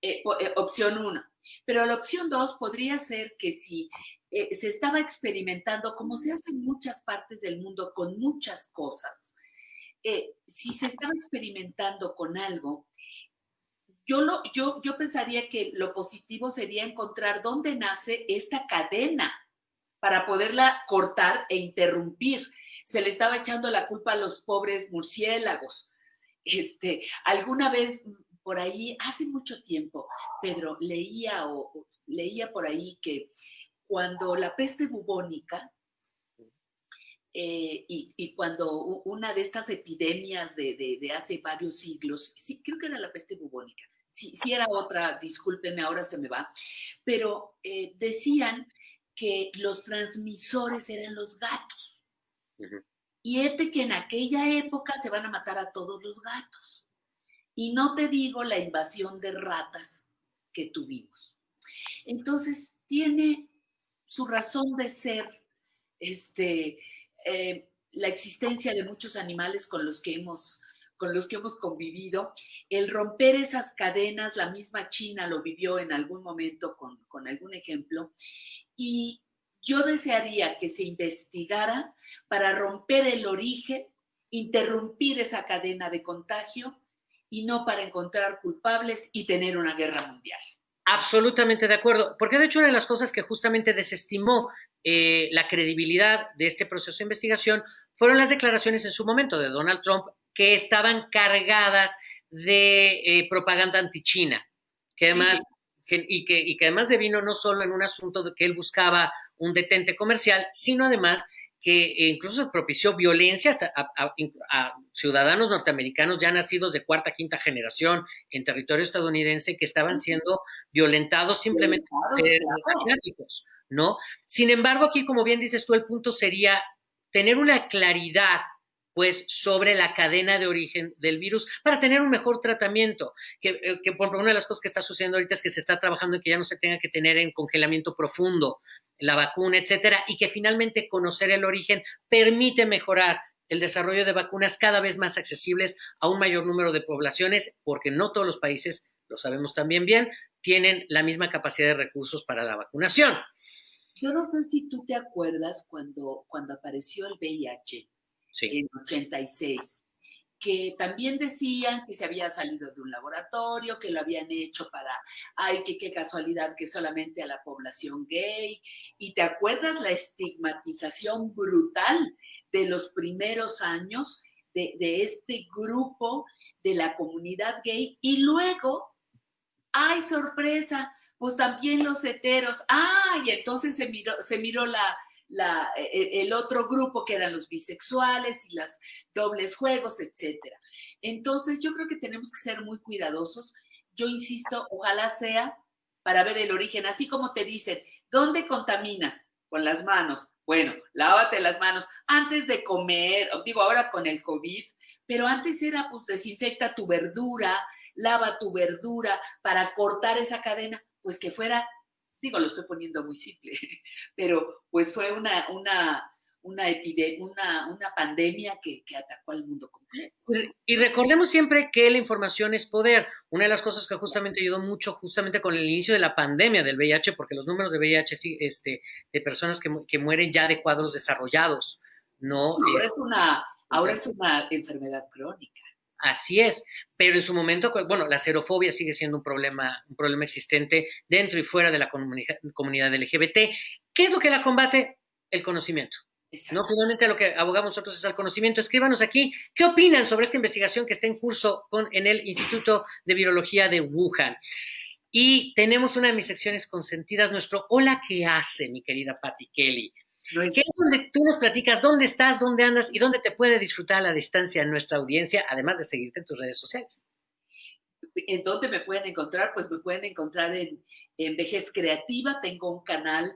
Eh, eh, opción uno. Pero la opción dos podría ser que si eh, se estaba experimentando, como se hace en muchas partes del mundo con muchas cosas, si se estaba experimentando con algo, yo, lo, yo, yo pensaría que lo positivo sería encontrar dónde nace esta cadena para poderla cortar e interrumpir. Se le estaba echando la culpa a los pobres murciélagos. Este, alguna vez por ahí, hace mucho tiempo, Pedro, leía o leía por ahí que cuando la peste bubónica eh, y, cuando una de estas epidemias de, hace varios siglos, sí, creo que era la peste bubónica, si, era otra, discúlpeme, ahora se me va, pero eh, decían que los transmisores eran los gatos. Y este que en aquella época se van a matar a todos los gatos. Y no te digo la invasión de ratas que tuvimos. Entonces, tiene su razón de ser este, eh, la existencia de muchos animales con los que hemos con los que hemos convivido, el romper esas cadenas, la misma China lo vivió en algún momento con, con algún ejemplo, y yo desearía que se investigara para romper el origen, interrumpir esa cadena de contagio y no para encontrar culpables y tener una guerra mundial. Absolutamente de acuerdo, porque de hecho una de las cosas que justamente desestimó eh, la credibilidad de este proceso de investigación fueron las declaraciones en su momento de Donald Trump que estaban cargadas de eh, propaganda anti-China, que además, y, que, y que además de vino no solo en un asunto de que él buscaba un detente comercial, sino además que incluso propició violencia hasta a, ciudadanos norteamericanos ya nacidos de cuarta, quinta generación en territorio estadounidense que estaban siendo violentados simplemente por ser ¿no? Sin embargo, aquí, como bien dices tú, el punto sería tener una claridad pues sobre la cadena de origen del virus para tener un mejor tratamiento. Que, eh, que por una de las cosas que está sucediendo ahorita es que se está trabajando en que ya no se tenga que tener en congelamiento profundo la vacuna, etcétera, y que finalmente conocer el origen permite mejorar el desarrollo de vacunas cada vez más accesibles a un mayor número de poblaciones, porque no todos los países, lo sabemos también bien, tienen la misma capacidad de recursos para la vacunación. Yo no sé si tú te acuerdas cuando, cuando apareció el VIH en 86, que también decían que se había salido de un laboratorio, que lo habían hecho para, ay, que qué casualidad que solamente a la población gay. Y te acuerdas la estigmatización brutal de los primeros años de, este grupo de la comunidad gay. Y luego, ay, sorpresa, pues también los heteros, ay, entonces se miró, se miró la, e, e, el otro grupo que eran los bisexuales y las dobles juegos, etcétera. Entonces, yo creo que tenemos que ser muy cuidadosos. Yo insisto, ojalá sea para ver el origen, así como te dicen, ¿dónde contaminas? Con las manos. Bueno, lávate las manos antes de comer, digo ahora con el COVID, pero antes era pues desinfecta tu verdura, lava tu verdura para cortar esa cadena, pues que fuera digo, lo estoy poniendo muy simple, pero pues fue una, una, una epidemia, una, una pandemia que, que, atacó al mundo completo. Pues, y recordemos siempre que la información es poder. Una de las cosas que justamente ayudó mucho, justamente con el inicio de la pandemia del VIH, porque los números de VIH, este, de personas que, que mueren ya de cuadros desarrollados, ¿no? Ahora, es una, ahora es una enfermedad crónica. Así es, pero en su momento, pues, bueno, la xerofobia sigue siendo un problema, un problema existente dentro y fuera de la comunidad LGBT. ¿Qué es lo que la combate? El conocimiento. No, finalmente lo que abogamos nosotros es el conocimiento. Escríbanos aquí qué opinan sobre esta investigación que está en curso con, en el Instituto de Virología de Wuhan. Y tenemos una de mis secciones consentidas, nuestro Hola, ¿qué hace, mi querida Patty Kelly? ¿Qué es donde tú nos platicas dónde estás, dónde andas y dónde te puede disfrutar a la distancia nuestra audiencia, además de seguirte en tus redes sociales. ¿En dónde me pueden encontrar? Pues me pueden encontrar en, en Vejez Creativa. Tengo un canal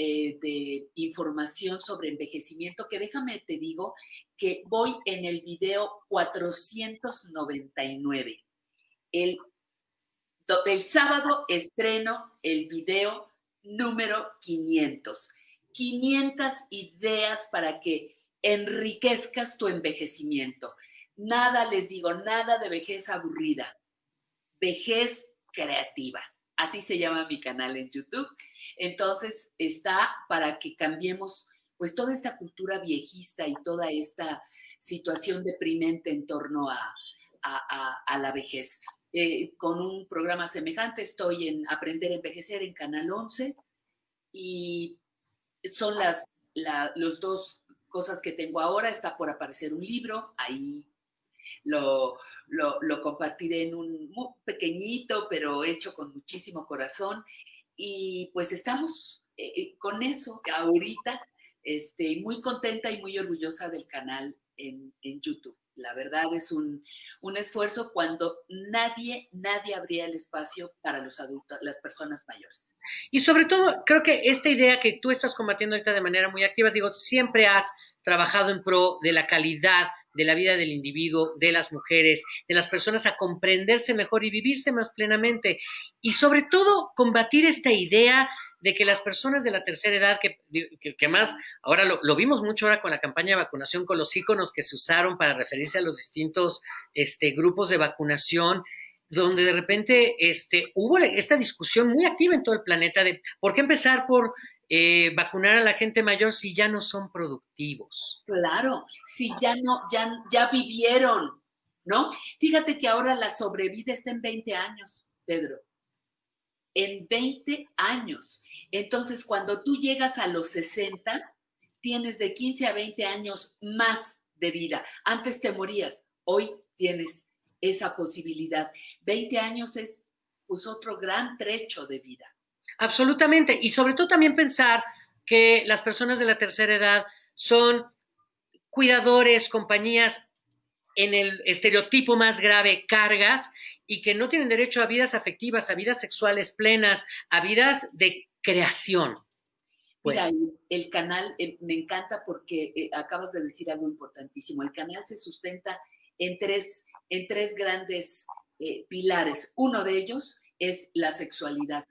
eh, de información sobre envejecimiento que déjame te digo que voy en el video 499. El, el sábado estreno el video número 500. 500 ideas para que enriquezcas tu envejecimiento. Nada, les digo, nada de vejez aburrida, vejez creativa. Así se llama mi canal en YouTube. Entonces está para que cambiemos pues toda esta cultura viejista y toda esta situación deprimente en torno a, la vejez. Eh, con un programa semejante estoy en Aprender a Envejecer en Canal 11 y son las los dos cosas que tengo ahora. Está por aparecer un libro, ahí lo, lo, compartiré en un muy pequeñito, pero hecho con muchísimo corazón. Y pues estamos eh, eh, con eso ahorita, este, muy contenta y muy orgullosa del canal en, en YouTube. La verdad es un, un, esfuerzo cuando nadie, nadie abría el espacio para los adultos, las personas mayores. Y sobre todo, creo que esta idea que tú estás combatiendo ahorita de manera muy activa, digo, siempre has trabajado en pro de la calidad de la vida del individuo, de las mujeres, de las personas a comprenderse mejor y vivirse más plenamente. Y sobre todo, combatir esta idea de que las personas de la tercera edad, que, más, ahora lo, vimos mucho ahora con la campaña de vacunación, con los iconos que se usaron para referirse a los distintos este, grupos de vacunación, donde de repente este, hubo esta discusión muy activa en todo el planeta de por qué empezar por eh, vacunar a la gente mayor si ya no son productivos. Claro, si ya no, ya, ya vivieron, ¿no? Fíjate que ahora la sobrevida está en 20 años, Pedro. En 20 años. Entonces, cuando tú llegas a los 60, tienes de 15 a 20 años más de vida. Antes te morías, hoy tienes esa posibilidad. 20 años es pues otro gran trecho de vida. Absolutamente. Y sobre todo también pensar que las personas de la tercera edad son cuidadores, compañías en el estereotipo más grave, cargas, y que no tienen derecho a vidas afectivas, a vidas sexuales plenas, a vidas de creación. Pues. Mira, el, canal eh, me encanta porque eh, acabas de decir algo importantísimo. El canal se sustenta en tres, en tres grandes eh, pilares. Uno de ellos es la sexualidad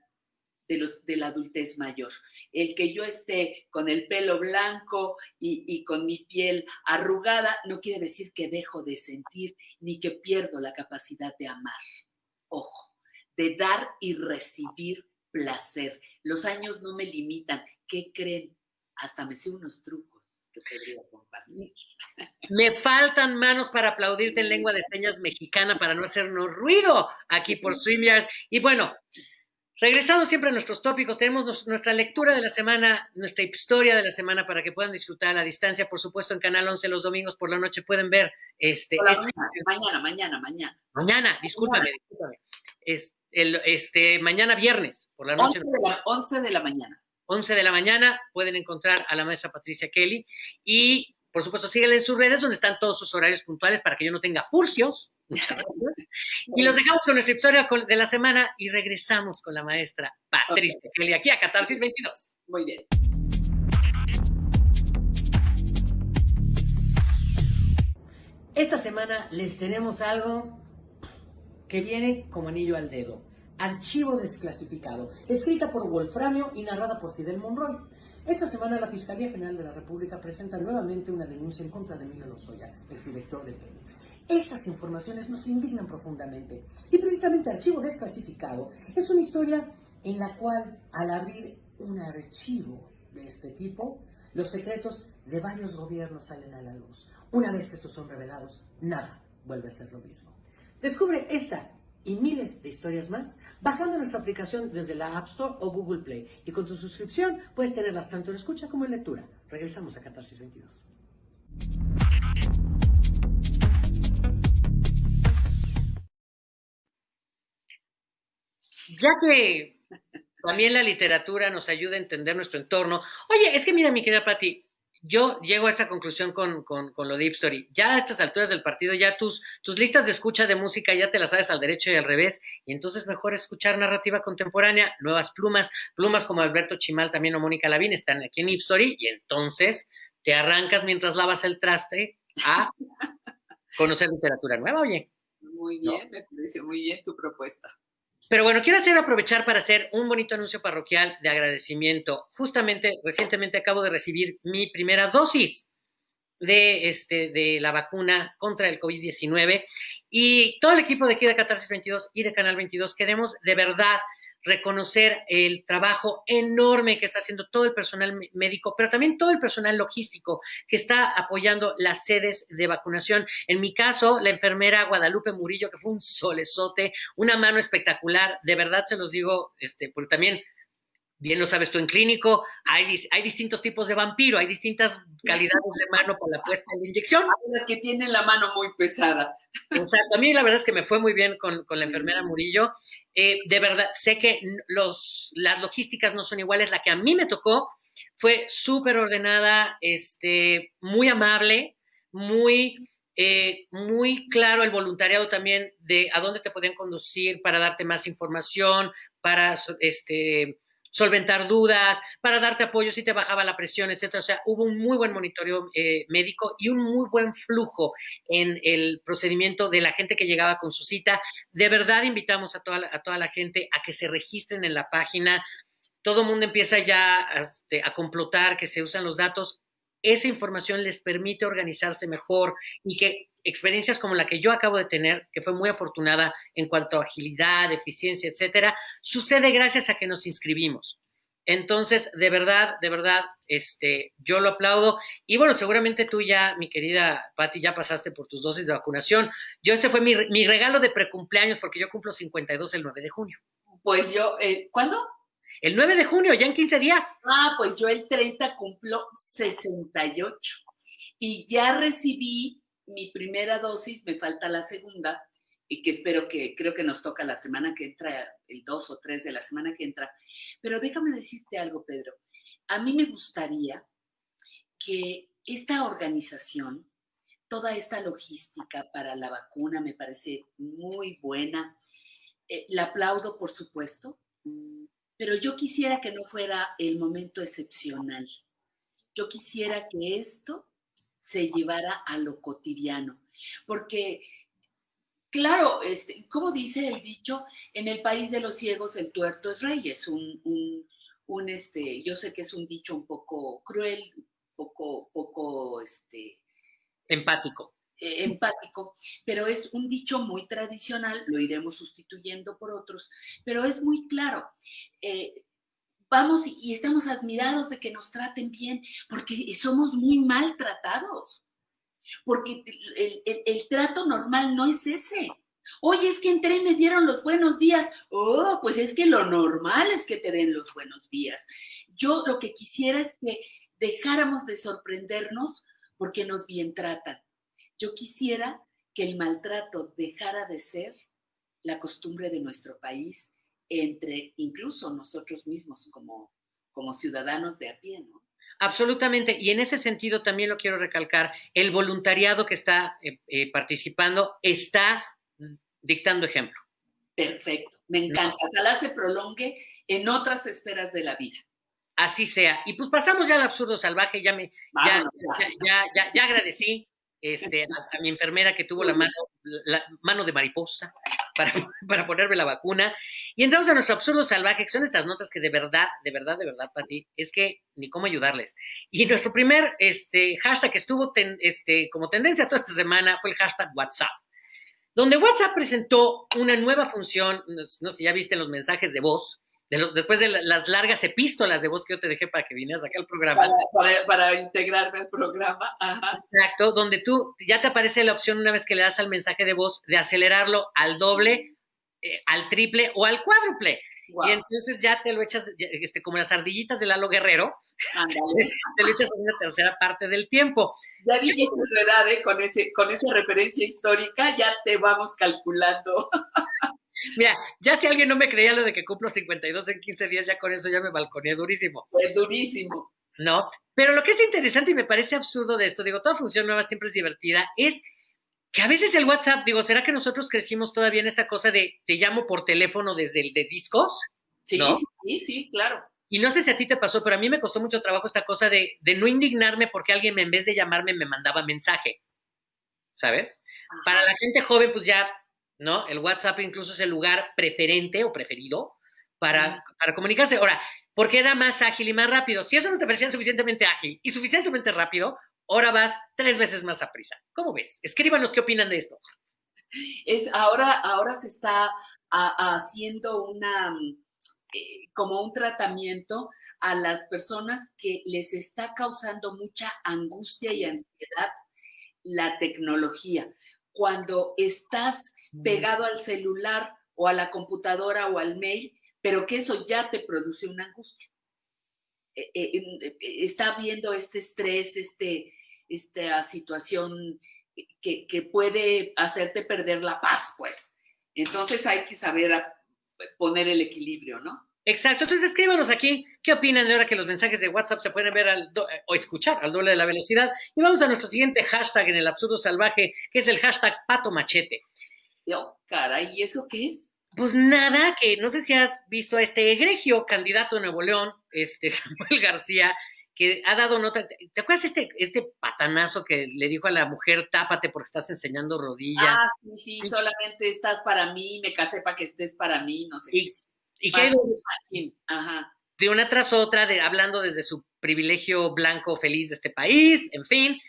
de, los, de la adultez mayor. El que yo esté con el pelo blanco y, y, con mi piel arrugada no quiere decir que dejo de sentir ni que pierdo la capacidad de amar. Ojo, de dar y recibir placer. Los años no me limitan. ¿Qué creen? Hasta me sé unos trucos. Me faltan manos para aplaudirte en lengua de señas mexicana para no hacernos ruido aquí por StreamYard. Y bueno, Regresando siempre a nuestros tópicos, tenemos nuestra lectura de la semana, nuestra historia de la semana para que puedan disfrutar a la distancia. Por supuesto, en Canal 11 los domingos por la noche pueden ver este. este mañana, mañana, mañana. Mañana, discúlpame, discúlpame. Es el, este, mañana viernes por la noche. 11 de la, 11 de la mañana. 11 de la mañana pueden encontrar a la maestra Patricia Kelly y por supuesto, síguenle en sus redes donde están todos sus horarios puntuales para que yo no tenga furcios. y los dejamos con nuestra historia de la semana y regresamos con la maestra Patricia Kelly aquí a Catarsis 22. Muy bien. Esta semana les tenemos algo que viene como anillo al dedo. Archivo desclasificado, escrita por Wolframio y narrada por Fidel Monroy. Esta semana la Fiscalía General de la República presenta nuevamente una denuncia en contra de Emilio Lozoya, exdirector de Pemex. Estas informaciones nos indignan profundamente y precisamente Archivo Desclasificado es una historia en la cual al abrir un archivo de este tipo, los secretos de varios gobiernos salen a la luz. Una vez que estos son revelados, nada vuelve a ser lo mismo. Descubre esta y miles de historias más bajando nuestra aplicación desde la App Store o Google Play. Y con tu suscripción puedes tenerlas tanto en escucha como en lectura. Regresamos a Catarsis 22. Ya que también la literatura nos ayuda a entender nuestro entorno. Oye, es que mira, mi querida Patti, yo llego a esa conclusión con, con, con, lo de Deep Story. Ya a estas alturas del partido, ya tus, tus listas de escucha de música ya te las sabes al derecho y al revés, y entonces mejor escuchar narrativa contemporánea, nuevas plumas, plumas como Alberto Chimal también o Mónica Lavín están aquí en Deep Story, y entonces te arrancas mientras lavas el traste a conocer literatura nueva, oye. Muy bien, me parece muy bien tu propuesta. Pero bueno, quiero hacer aprovechar para hacer un bonito anuncio parroquial de agradecimiento. Justamente, recientemente acabo de recibir mi primera dosis de, este, de la vacuna contra el COVID-19 y todo el equipo de aquí de Catarsis 22 y de Canal 22 queremos de verdad reconocer el trabajo enorme que está haciendo todo el personal médico, pero también todo el personal logístico que está apoyando las sedes de vacunación. En mi caso, la enfermera Guadalupe Murillo, que fue un solezote, una mano espectacular, de verdad se los digo, este, porque también bien lo sabes tú en clínico, hay, hay distintos tipos de vampiro, hay distintas calidades de mano para la puesta de inyección. Hay las que tienen la mano muy pesada. Exacto, a mí la verdad es que me fue muy bien con, con la enfermera Murillo. Eh, de verdad, sé que los, las logísticas no son iguales, la que a mí me tocó fue súper ordenada, este, muy amable, muy... Eh, muy claro el voluntariado también de a dónde te podían conducir para darte más información, para este, solventar dudas, para darte apoyo si te bajaba la presión, etcétera. O sea, hubo un muy buen monitoreo eh, médico y un muy buen flujo en el procedimiento de la gente que llegaba con su cita. De verdad invitamos a toda la, a toda la gente a que se registren en la página. Todo el mundo empieza ya este, a complotar que se usan los datos. Esa información les permite organizarse mejor y que experiencias como la que yo acabo de tener, que fue muy afortunada en cuanto a agilidad, eficiencia, etcétera, sucede gracias a que nos inscribimos. Entonces, de verdad, de verdad, este, yo lo aplaudo. Y bueno, seguramente tú ya, mi querida Patti, ya pasaste por tus dosis de vacunación. Yo, este fue mi, mi regalo de precumpleaños porque yo cumplo 52 el 9 de junio. Pues yo, eh, ¿cuándo? El 9 de junio, ya en 15 días. Ah, pues yo el 30 cumplo 68 y ya recibí mi primera dosis, me falta la segunda, y que espero que, creo que nos toca la semana que entra, el 2 o 3 de la semana que entra. Pero déjame decirte algo, Pedro. A mí me gustaría que esta organización, toda esta logística para la vacuna me parece muy buena. Eh, la aplaudo, por supuesto, pero yo quisiera que no fuera el momento excepcional. Yo quisiera que esto se llevara a lo cotidiano. Porque, claro, este, como dice el dicho, en el país de los ciegos el tuerto es rey, es un, un, este, yo sé que es un dicho un poco cruel, poco, poco, este... Empático. Eh, empático, pero es un dicho muy tradicional, lo iremos sustituyendo por otros, pero es muy claro. Eh, vamos y estamos admirados de que nos traten bien, porque somos muy maltratados, porque el, trato normal no es ese. Oye, es que entré y me dieron los buenos días. Oh, pues es que lo normal es que te den los buenos días. Yo lo que quisiera es que dejáramos de sorprendernos porque nos bien tratan. Yo quisiera que el maltrato dejara de ser la costumbre de nuestro país entre incluso nosotros mismos como, como ciudadanos de a pie, ¿no? Absolutamente, y en ese sentido también lo quiero recalcar, el voluntariado que está eh, eh, participando está dictando ejemplo. Perfecto, me encanta. Ojalá se prolongue en otras esferas de la vida. Así sea. Y pues pasamos ya al absurdo salvaje, ya me, ya, ya, ya, ya, agradecí este, a, mi enfermera que tuvo la mano, la mano de mariposa para, para ponerme la vacuna. Y entramos a nuestro absurdo salvaje, que son estas notas que de verdad, de verdad, de verdad, para ti, es que ni cómo ayudarles. Y nuestro primer este, hashtag que estuvo este, como tendencia toda esta semana fue el hashtag WhatsApp, donde WhatsApp presentó una nueva función, no, no sé, ya viste los mensajes de voz, después de las largas epístolas de voz que yo te dejé para que vinieras acá al programa. Para, integrarme al programa. Exacto, donde tú ya te aparece la opción una vez que le das al mensaje de voz de acelerarlo al doble, eh, al triple o al cuádruple. Y entonces ya te lo echas, este, como las ardillitas de Lalo Guerrero, te lo echas en una tercera parte del tiempo. Ya dijiste tu edad, ¿eh? con, ese, con esa referencia histórica, ya te vamos calculando. Mira, ya si alguien no me creía lo de que cumplo 52 en 15 días, ya con eso ya me balconeé durísimo. Fue durísimo. ¿no? Pero lo que es interesante y me parece absurdo de esto, digo, toda función nueva siempre es divertida, es que a veces el WhatsApp, digo, ¿será que nosotros crecimos todavía en esta cosa de te llamo por teléfono desde el de discos? Sí, sí, sí, claro. Y no sé si a ti te pasó, pero a mí me costó mucho trabajo esta cosa de, de no indignarme porque alguien en vez de llamarme me mandaba mensaje. ¿Sabes? Para la gente joven, pues ya, ¿no? El WhatsApp incluso es el lugar preferente o preferido para, para comunicarse. Ahora, porque era más ágil y más rápido. Si eso no te parecía suficientemente ágil y suficientemente rápido, ahora vas tres veces más a prisa. ¿Cómo ves? Escríbanos qué opinan de esto. Es, ahora, ahora se está haciendo una, eh, como un tratamiento a las personas que les está causando mucha angustia y ansiedad la tecnología. Cuando estás pegado al celular o a la computadora o al mail, pero que eso ya te produce una angustia. Eh, eh, está viendo este estrés, este, esta situación que, que, puede hacerte perder la paz, pues. Entonces hay que saber poner el equilibrio, ¿no? Exacto. Entonces escríbanos aquí qué opinan de ahora que los mensajes de WhatsApp se pueden ver al o escuchar al doble de la velocidad. Y vamos a nuestro siguiente hashtag en el absurdo salvaje, que es el hashtag pato machete. Oh, caray, ¿y eso qué es? Pues nada, que no sé si has visto a este egregio candidato a Nuevo León, este Samuel García, que ha dado nota. ¿Te acuerdas este, este patanazo que le dijo a la mujer, tápate porque estás enseñando rodillas? Ah, sí, sí, solamente estás para mí, me casé para que estés para mí, no sé y, Y que Ajá. de una tras otra, de, hablando desde su privilegio blanco feliz de este país, en fin,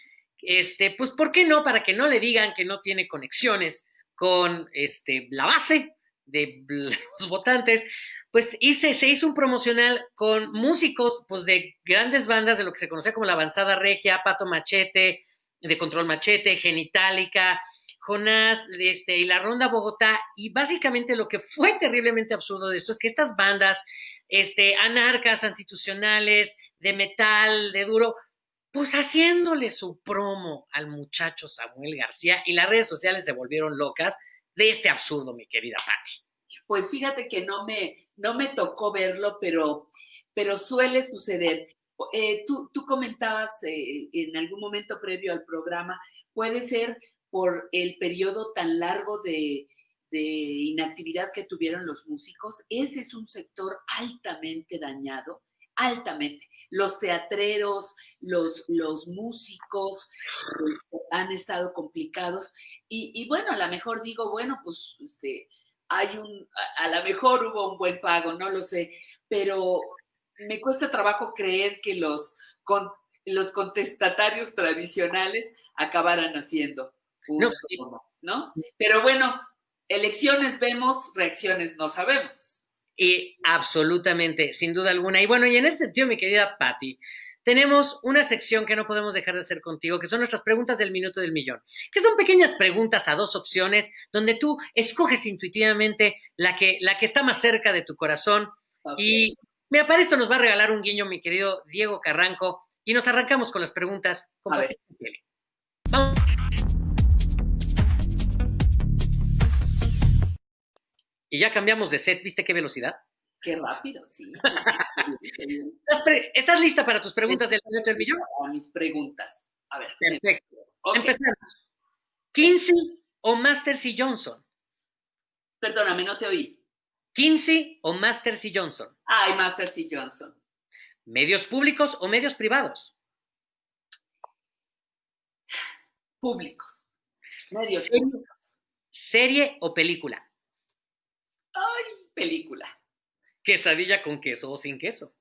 este, pues, ¿por qué no? Para que no le digan que no tiene conexiones con este, la base de los votantes, pues hice, se hizo un promocional con músicos pues, de grandes bandas de lo que se conocía como la avanzada regia, Pato Machete, de Control Machete, Genitalica, Jonás este, y la Ronda Bogotá. Y básicamente lo que fue terriblemente absurdo de esto es que estas bandas este, anarcas, institucionales, de metal, de duro, pues haciéndole su promo al muchacho Samuel García y las redes sociales se volvieron locas de este absurdo, mi querida Patti. Pues fíjate que no me, no me tocó verlo, pero, pero suele suceder. Eh, tú, tú, comentabas eh, en algún momento previo al programa, puede ser por el periodo tan largo de, inactividad que tuvieron los músicos. Ese es un sector altamente dañado, altamente. Los teatreros, los, los músicos eh, han estado complicados. Y, bueno, a lo mejor digo, bueno, pues este, hay un, a, lo mejor hubo un buen pago, no lo sé, pero me cuesta trabajo creer que los, los contestatarios tradicionales acabaran haciendo no, ¿no? Pero bueno, elecciones vemos, reacciones no sabemos. Y absolutamente, sin duda alguna. Y bueno, y en este sentido, mi querida Patti, tenemos una sección que no podemos dejar de hacer contigo, que son nuestras preguntas del minuto del millón, que son pequeñas preguntas a dos opciones, donde tú escoges intuitivamente la que, la que está más cerca de tu corazón. Y me para esto nos va a regalar un guiño mi querido Diego Carranco, y nos arrancamos con las preguntas. a ver. Vamos. Y ya cambiamos de set, ¿viste qué velocidad? Qué rápido, sí. ¿Estás, lista para tus preguntas del minuto del millón? Mis preguntas. A ver. Perfecto. Empezamos. ¿Kinsey o Masters y Johnson? Perdóname, no te oí. ¿Kinsey o Masters y Johnson? Ay, Masters y Johnson. ¿Medios públicos o medios privados? Públicos. Medios ¿Serie, públicos. ¿Serie o película? Ay, película. ¿Quesadilla con queso o sin queso?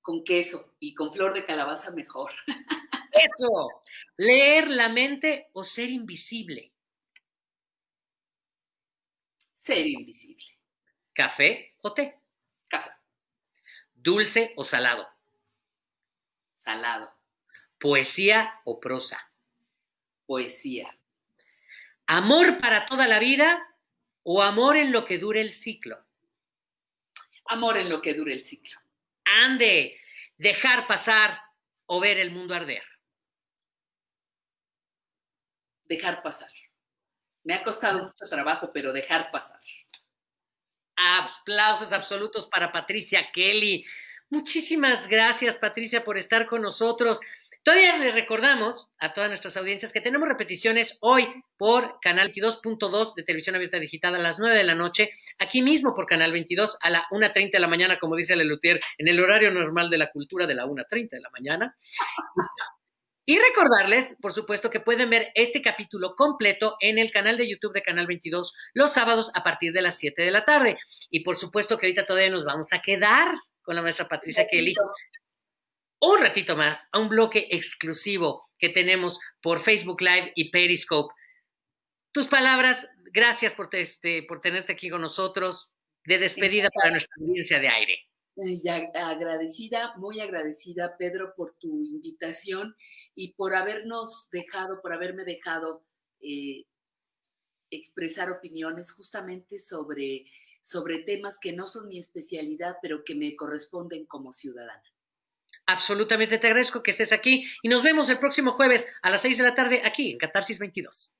Con queso y con flor de calabaza mejor. Eso. ¿Leer la mente o ser invisible? Ser invisible. ¿Café o té? Café. ¿Dulce o salado? Salado. ¿Poesía o prosa? Poesía. ¿Amor para toda la vida o amor en lo que dure el ciclo? Amor en lo que dure el ciclo. Ande, dejar pasar o ver el mundo arder. Dejar pasar. Me ha costado mucho trabajo, pero dejar pasar. Aplausos absolutos para Patricia Kelly. Muchísimas gracias, Patricia, por estar con nosotros. Todavía les recordamos a todas nuestras audiencias que tenemos repeticiones hoy por Canal 22.2 de Televisión Abierta Digital a las 9 de la noche, aquí mismo por Canal 22 a la 1.30 de la mañana, como dice Lelutier, en el horario normal de la cultura de la 1.30 de la mañana. Y recordarles, por supuesto, que pueden ver este capítulo completo en el canal de YouTube de Canal 22 los sábados a partir de las 7 de la tarde. Y por supuesto que ahorita todavía nos vamos a quedar con la maestra Patricia Kelly un ratito más a un bloque exclusivo que tenemos por Facebook Live y Periscope. Tus palabras, gracias por, este, por tenerte aquí con nosotros, de despedida para nuestra audiencia de aire. Y agradecida, muy agradecida, Pedro, por tu invitación y por habernos dejado, por haberme dejado eh, expresar opiniones justamente sobre, sobre temas que no son mi especialidad, pero que me corresponden como ciudadana. Absolutamente te agradezco que estés aquí y nos vemos el próximo jueves a las 6 de la tarde aquí en Catarsis 22.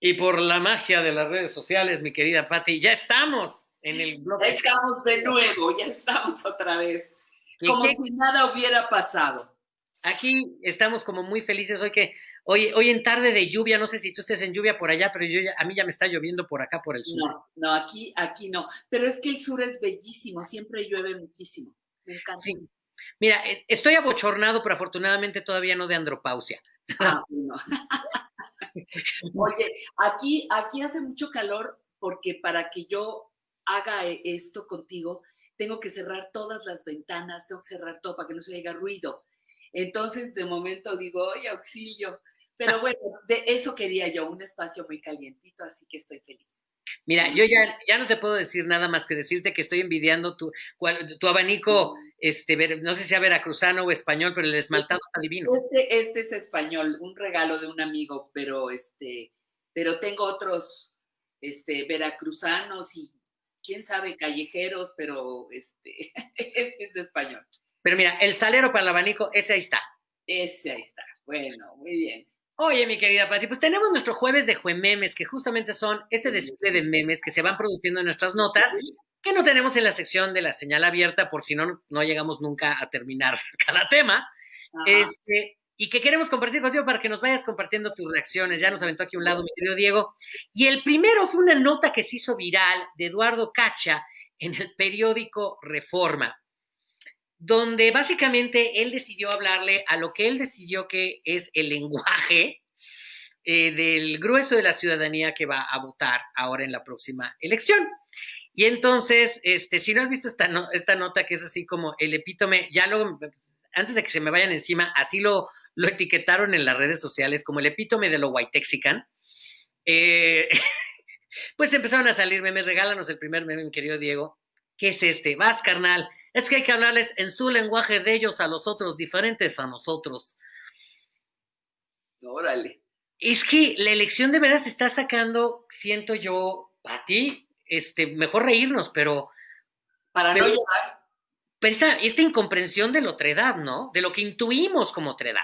Y por la magia de las redes sociales, mi querida Patti, ya estamos en el blog. Ya estamos de nuevo, ya estamos otra vez. Como si nada hubiera pasado. Aquí estamos como muy felices hoy que hoy, hoy en tarde de lluvia, no sé si tú estés en lluvia por allá, pero yo a mí ya me está lloviendo por acá por el sur. No, no, aquí, aquí no. Pero es que el sur es bellísimo, siempre llueve muchísimo. Me encanta. Sí. Mira, e, estoy abochornado, pero afortunadamente todavía no de andropausia. Ah, no. Oye, aquí, aquí hace mucho calor porque para que yo haga e, esto contigo, tengo que cerrar todas las ventanas, tengo que cerrar todo para que no se haga ruido. Entonces, de momento digo, oye, auxilio. Pero bueno, de eso quería yo, un espacio muy calientito, así que estoy feliz. Mira, yo ya, ya no te puedo decir nada más que decirte que estoy envidiando tu, tu abanico, este, no sé si sea veracruzano o español, pero el esmaltado está divino. Este, este es español, un regalo de un amigo, pero este, pero tengo otros este, veracruzanos y quién sabe, callejeros, pero este, este es de español. Pero mira, el salero para el abanico, ese ahí está. Ese ahí está. Bueno, muy bien. Oye, mi querida Pati, pues tenemos nuestro jueves de Juememes, que justamente son este desfile de memes que se van produciendo en nuestras notas, que no tenemos en la sección de la señal abierta, por si no, no llegamos nunca a terminar cada tema. Este, y que queremos compartir contigo para que nos vayas compartiendo tus reacciones. Ya nos aventó aquí un lado, mi querido Diego. Y el primero fue una nota que se hizo viral de Eduardo Cacha en el periódico Reforma donde básicamente él decidió hablarle a lo que él decidió que es el lenguaje eh, del grueso de la ciudadanía que va a votar ahora en la próxima elección. Y entonces, este, si no has visto esta, esta nota que es así como el epítome, ya luego, antes de que se me vayan encima, así lo, lo etiquetaron en las redes sociales como el epítome de lo whitexican. Eh, pues empezaron a salir memes, regálanos el primer meme, mi querido Diego. ¿Qué es este? Vas, carnal es que hay que hablarles en su lenguaje de ellos a los otros, diferentes a nosotros. Órale. Es que la elección de veras está sacando, siento yo, a ti, este, mejor reírnos, pero. Para no llorar. Pero esta, esta incomprensión de la otredad, ¿no? De lo que intuimos como otredad.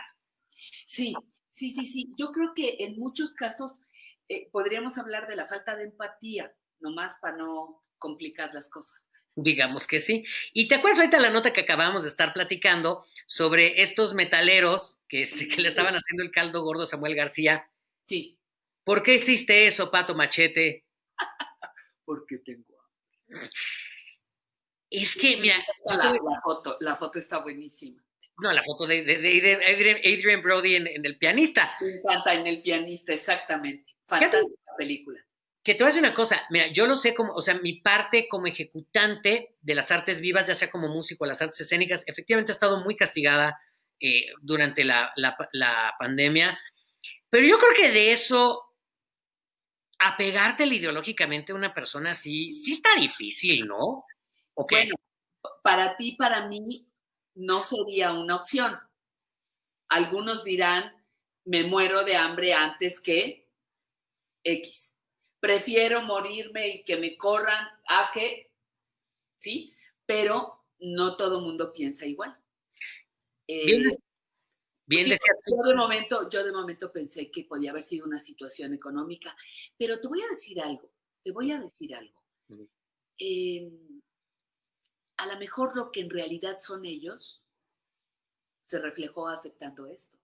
Sí, sí, sí, sí. Yo creo que en muchos casos eh, podríamos hablar de la falta de empatía, nomás para no complicar las cosas. Digamos que sí. Y te acuerdas ahorita la nota que acabamos de estar platicando sobre estos metaleros que, que le estaban haciendo el caldo gordo a Samuel García. Sí. ¿Por qué hiciste eso, Pato Machete? Porque tengo Es que, mira. La, foto, la foto está buenísima. No, la foto de, Adrian, Brody en, el pianista. Me encanta en el pianista, exactamente. Fantástica película que te voy a decir una cosa, mira, yo lo sé como, o sea, mi parte como ejecutante de las artes vivas, ya sea como músico, las artes escénicas, efectivamente ha estado muy castigada eh, durante la, pandemia, pero yo creo que de eso, apegarte ideológicamente a una persona así, sí está difícil, ¿no? Bueno, para ti, para mí, no sería una opción. Algunos dirán, me muero de hambre antes que X prefiero morirme y que me corran a que, ¿sí? Pero no todo el mundo piensa igual. bien, bien yo de momento, yo de momento pensé que podía haber sido una situación económica, pero te voy a decir algo. te voy a decir algo. Eh, a lo mejor lo que en realidad son ellos se reflejó aceptando esto.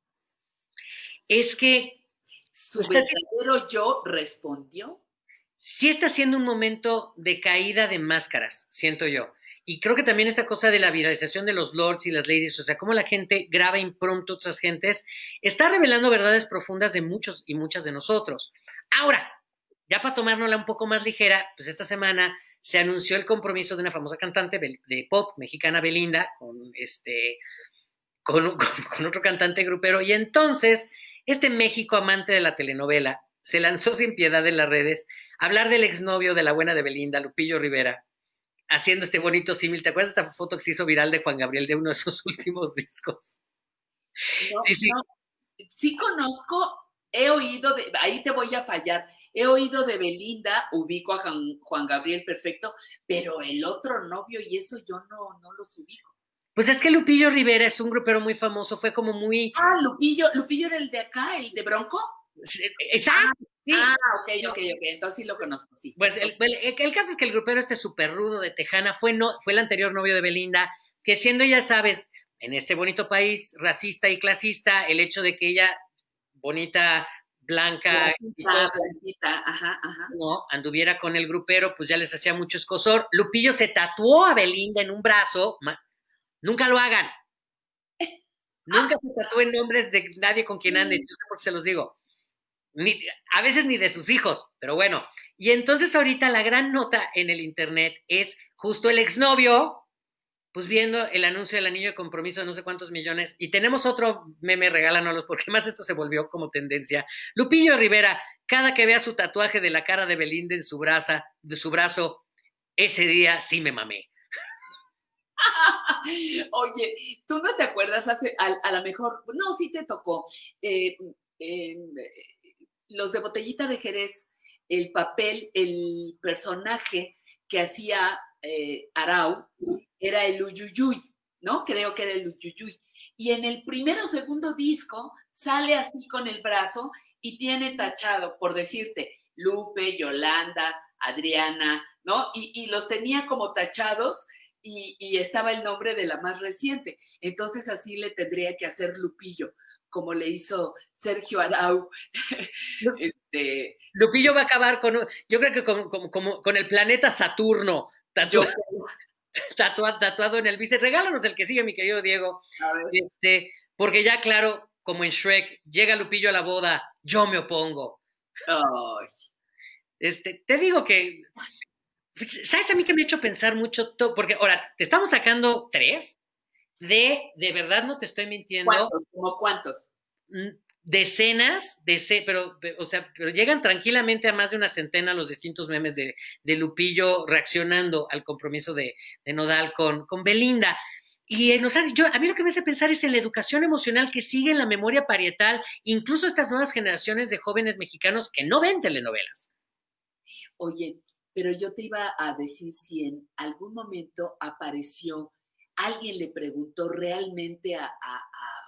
Es que su verdadero yo respondió. Sí está siendo un momento de caída de máscaras, siento yo. Y creo que también esta cosa de la viralización de los lords y las ladies, o sea, cómo la gente graba impronto a otras gentes, está revelando verdades profundas de muchos y muchas de nosotros. Ahora, ya para tomárnosla un poco más ligera, pues esta semana se anunció el compromiso de una famosa cantante de pop mexicana, Belinda, con este, con, con otro cantante grupero. Y entonces, este México amante de la telenovela se lanzó sin piedad en las redes hablar del exnovio de la buena de Belinda, Lupillo Rivera, haciendo este bonito símil. ¿Te acuerdas de esta foto que se hizo viral de Juan Gabriel de uno de sus últimos discos? sí, sí. sí conozco, he oído, de, ahí te voy a fallar, he oído de Belinda, ubico a Juan, Gabriel perfecto, pero el otro novio y eso yo no, no los ubico. Pues es que Lupillo Rivera es un grupero muy famoso, fue como muy... Ah, Lupillo, Lupillo era el de acá, el de Bronco. Exacto. Ah, ok, ok, ok, entonces sí lo conozco, sí. Pues el, caso es que el grupero este súper rudo de Tejana fue, no, fue el anterior novio de Belinda, que siendo, ya sabes, en este bonito país racista y clasista, el hecho de que ella, bonita, blanca, no, anduviera con el grupero, pues ya les hacía mucho escosor. Lupillo se tatuó a Belinda en un brazo, nunca lo hagan. Nunca se tatúen nombres de nadie con quien ande, yo sé por qué se los digo a veces ni de sus hijos, pero bueno. Y entonces ahorita la gran nota en el internet es justo el exnovio, pues viendo el anuncio del anillo de compromiso de no sé cuántos millones. Y tenemos otro meme, regálanos, porque más esto se volvió como tendencia. Lupillo Rivera, cada que vea su tatuaje de la cara de Belinda en su, de su brazo, ese día sí me mamé. Oye, tú no te acuerdas hace, a, lo mejor, no, sí te tocó. Eh, eh, los de Botellita de Jerez, el papel, el personaje que hacía eh, Arau era el Uyuyuy, ¿no? Creo que era el Uyuyuy. Y en el primero o segundo disco sale así con el brazo y tiene tachado, por decirte, Lupe, Yolanda, Adriana, ¿no? Y, los tenía como tachados y, y, estaba el nombre de la más reciente. Entonces así le tendría que hacer Lupillo como le hizo Sergio Arau. este, Lupillo va a acabar con, yo creo que con, con el planeta Saturno, tatuado, tatuado, en el bice. Regálanos el que sigue, mi querido Diego. Este, porque ya, claro, como en Shrek, llega Lupillo a la boda, yo me opongo. Este, te digo que, ¿sabes a mí que me ha hecho pensar mucho? Porque ahora, te estamos sacando tres de, de verdad no te estoy mintiendo. ¿Cuántos? ¿Como cuántos? Mm, decenas, de, pero, o sea, pero llegan tranquilamente a más de una centena los distintos memes de, de Lupillo reaccionando al compromiso de, de Nodal con, con Belinda. Y nos yo, a mí lo que me hace pensar es en la educación emocional que sigue en la memoria parietal, incluso estas nuevas generaciones de jóvenes mexicanos que no ven telenovelas. Oye, pero yo te iba a decir si en algún momento apareció alguien le preguntó realmente a,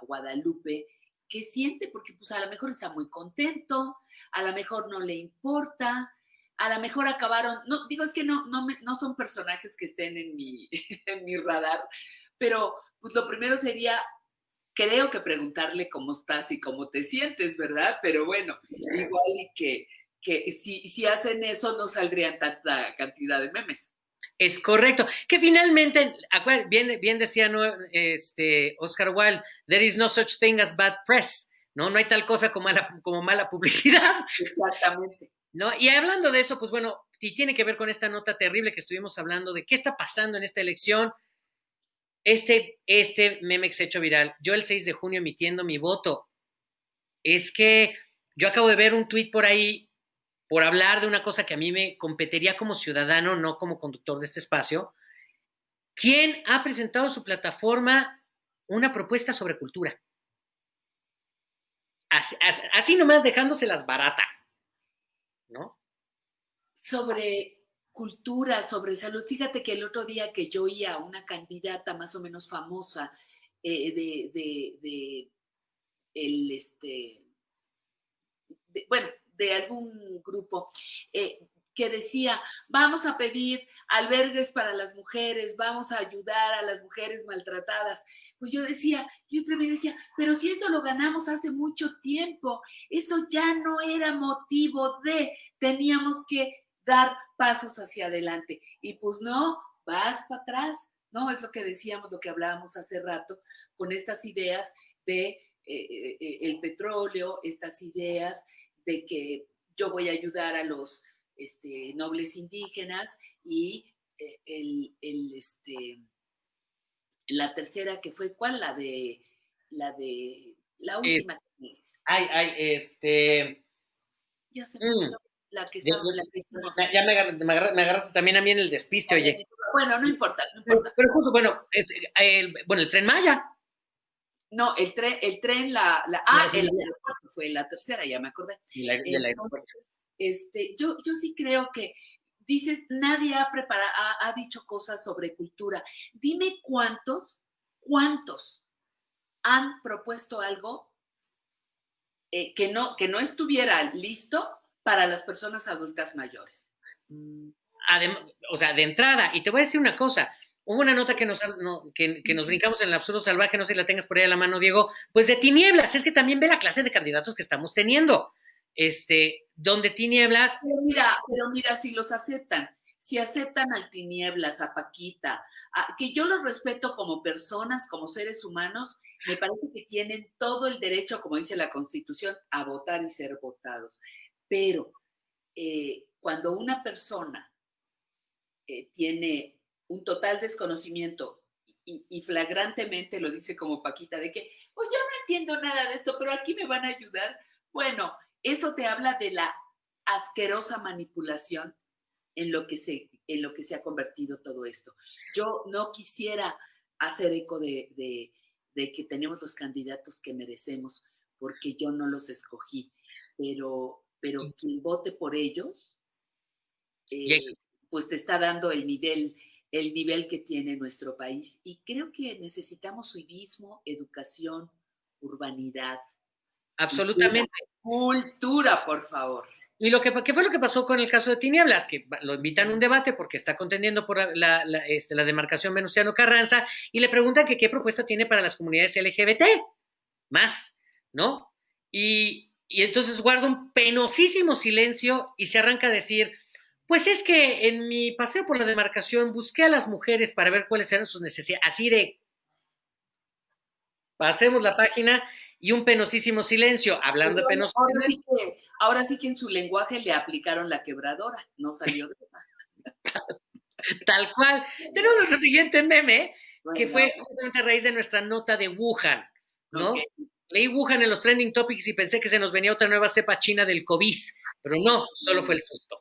Guadalupe qué siente, porque pues a lo mejor está muy contento, a lo mejor no le importa, a lo mejor acabaron, no, digo, es que no, no, no son personajes que estén en mi, en mi radar, pero pues lo primero sería, creo que preguntarle cómo estás y cómo te sientes, ¿verdad? Pero bueno, igual que, que si, si hacen eso no saldrían tanta cantidad de memes. Es correcto. Que finalmente, bien, bien decía este, Oscar Wilde, there is no such thing as bad press, ¿no? No hay tal cosa como mala, como mala publicidad. Exactamente. ¿No? Y hablando de eso, pues bueno, y tiene que ver con esta nota terrible que estuvimos hablando de qué está pasando en esta elección. Este, este meme se hecho viral, yo el 6 de junio emitiendo mi voto, es que yo acabo de ver un tuit por ahí por hablar de una cosa que a mí me competiría como ciudadano, no como conductor de este espacio, ¿quién ha presentado su plataforma una propuesta sobre cultura? Así, nomás dejándoselas barata, ¿no? Sobre cultura, sobre salud. Fíjate que el otro día que yo oía a una candidata más o menos famosa eh, de, de, el, este, bueno, de algún grupo, eh, que decía, vamos a pedir albergues para las mujeres, vamos a ayudar a las mujeres maltratadas. Pues yo decía, yo también decía, pero si eso lo ganamos hace mucho tiempo, eso ya no era motivo de, teníamos que dar pasos hacia adelante. Y pues no, vas para atrás, ¿no? Es lo que decíamos, lo que hablábamos hace rato, con estas ideas de eh, eh, el petróleo, estas ideas de que yo voy a ayudar a los este, nobles indígenas y eh, el, este, la tercera que fue, ¿cuál? La de, la de, la última. ay, ay, este. Ya se me mm. la que estaba, Ya me, agarraste, también a mí en el despiste, oye. Bueno, no importa, no importa. Pero, justo, bueno, el, bueno, el tren Maya. No, el tren, el tren, la, la ah, el aeropuerto fue la tercera, ya me acordé. La, aeropuerto. Este, yo, yo sí creo que dices, nadie ha preparado, ha, dicho cosas sobre cultura. Dime cuántos, cuántos han propuesto algo eh, que, no, que no estuviera listo para las personas adultas mayores. o sea, de entrada, y te voy a decir una cosa, hubo una nota que nos, que, que, nos brincamos en el absurdo salvaje, no sé si la tengas por ahí a la mano, Diego, pues de tinieblas, es que también ve la clase de candidatos que estamos teniendo este, donde tinieblas. Pero mira, pero mira, si los aceptan, si aceptan al tinieblas, a Paquita, que yo los respeto como personas, como seres humanos, me parece que tienen todo el derecho, como dice la Constitución, a votar y ser votados. Pero eh, cuando una persona eh, tiene un total desconocimiento y, y, flagrantemente lo dice como Paquita, de que, pues yo no entiendo nada de esto, pero aquí me van a ayudar. Bueno, eso te habla de la asquerosa manipulación en lo que se, en lo que se ha convertido todo esto. Yo no quisiera hacer eco de, que tenemos los candidatos que merecemos, porque yo no los escogí, pero, pero quien vote por ellos, eh, pues te está dando el nivel, el nivel que tiene nuestro país. Y creo que necesitamos civismo, educación, urbanidad, Absolutamente. Cultura, por favor. Y lo que ¿qué fue lo que pasó con el caso de Tinieblas, que lo invitan a un debate porque está contendiendo por la, este, la demarcación Venustiano Carranza y le preguntan que qué propuesta tiene para las comunidades LGBT, más, ¿no? Y, y entonces guarda un penosísimo silencio y se arranca a decir, pues es que en mi paseo por la demarcación busqué a las mujeres para ver cuáles eran sus necesidades, así de, pasemos la página y un penosísimo silencio, hablando de penosísimo. Ahora sí, que, ahora sí que en su lenguaje le aplicaron la quebradora, no salió de Tal cual. Tenemos nuestro siguiente meme, que fue justamente a raíz de nuestra nota de Wuhan, ¿no? Leí Wuhan en los trending topics y pensé que se nos venía otra nueva cepa china del COVID, pero no, solo fue el susto.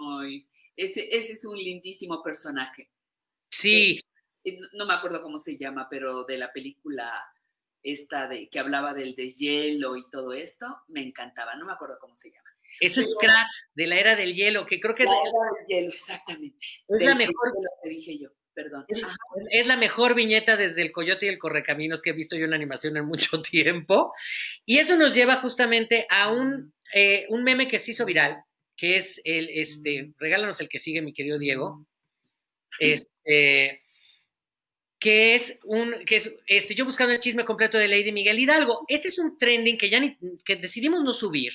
Ay, ese, ese es un lindísimo personaje. Sí. Eh, no me acuerdo cómo se llama, pero de la película esta de que hablaba del deshielo y todo esto, me encantaba, no me acuerdo cómo se llama. Es Scratch de la era del hielo, que creo que la es era del hielo, exactamente. Es la mejor que dije yo. Perdón. Es, la mejor viñeta desde el Coyote y el Correcaminos que he visto yo en animación en mucho tiempo. Y eso nos lleva justamente a un, eh, un meme que se hizo viral, que es el, este, regálanos el que sigue, mi querido Diego. Este, que es un, que es, este, yo buscando el chisme completo de Lady Miguel Hidalgo. Este es un trending que ya ni, que decidimos no subir,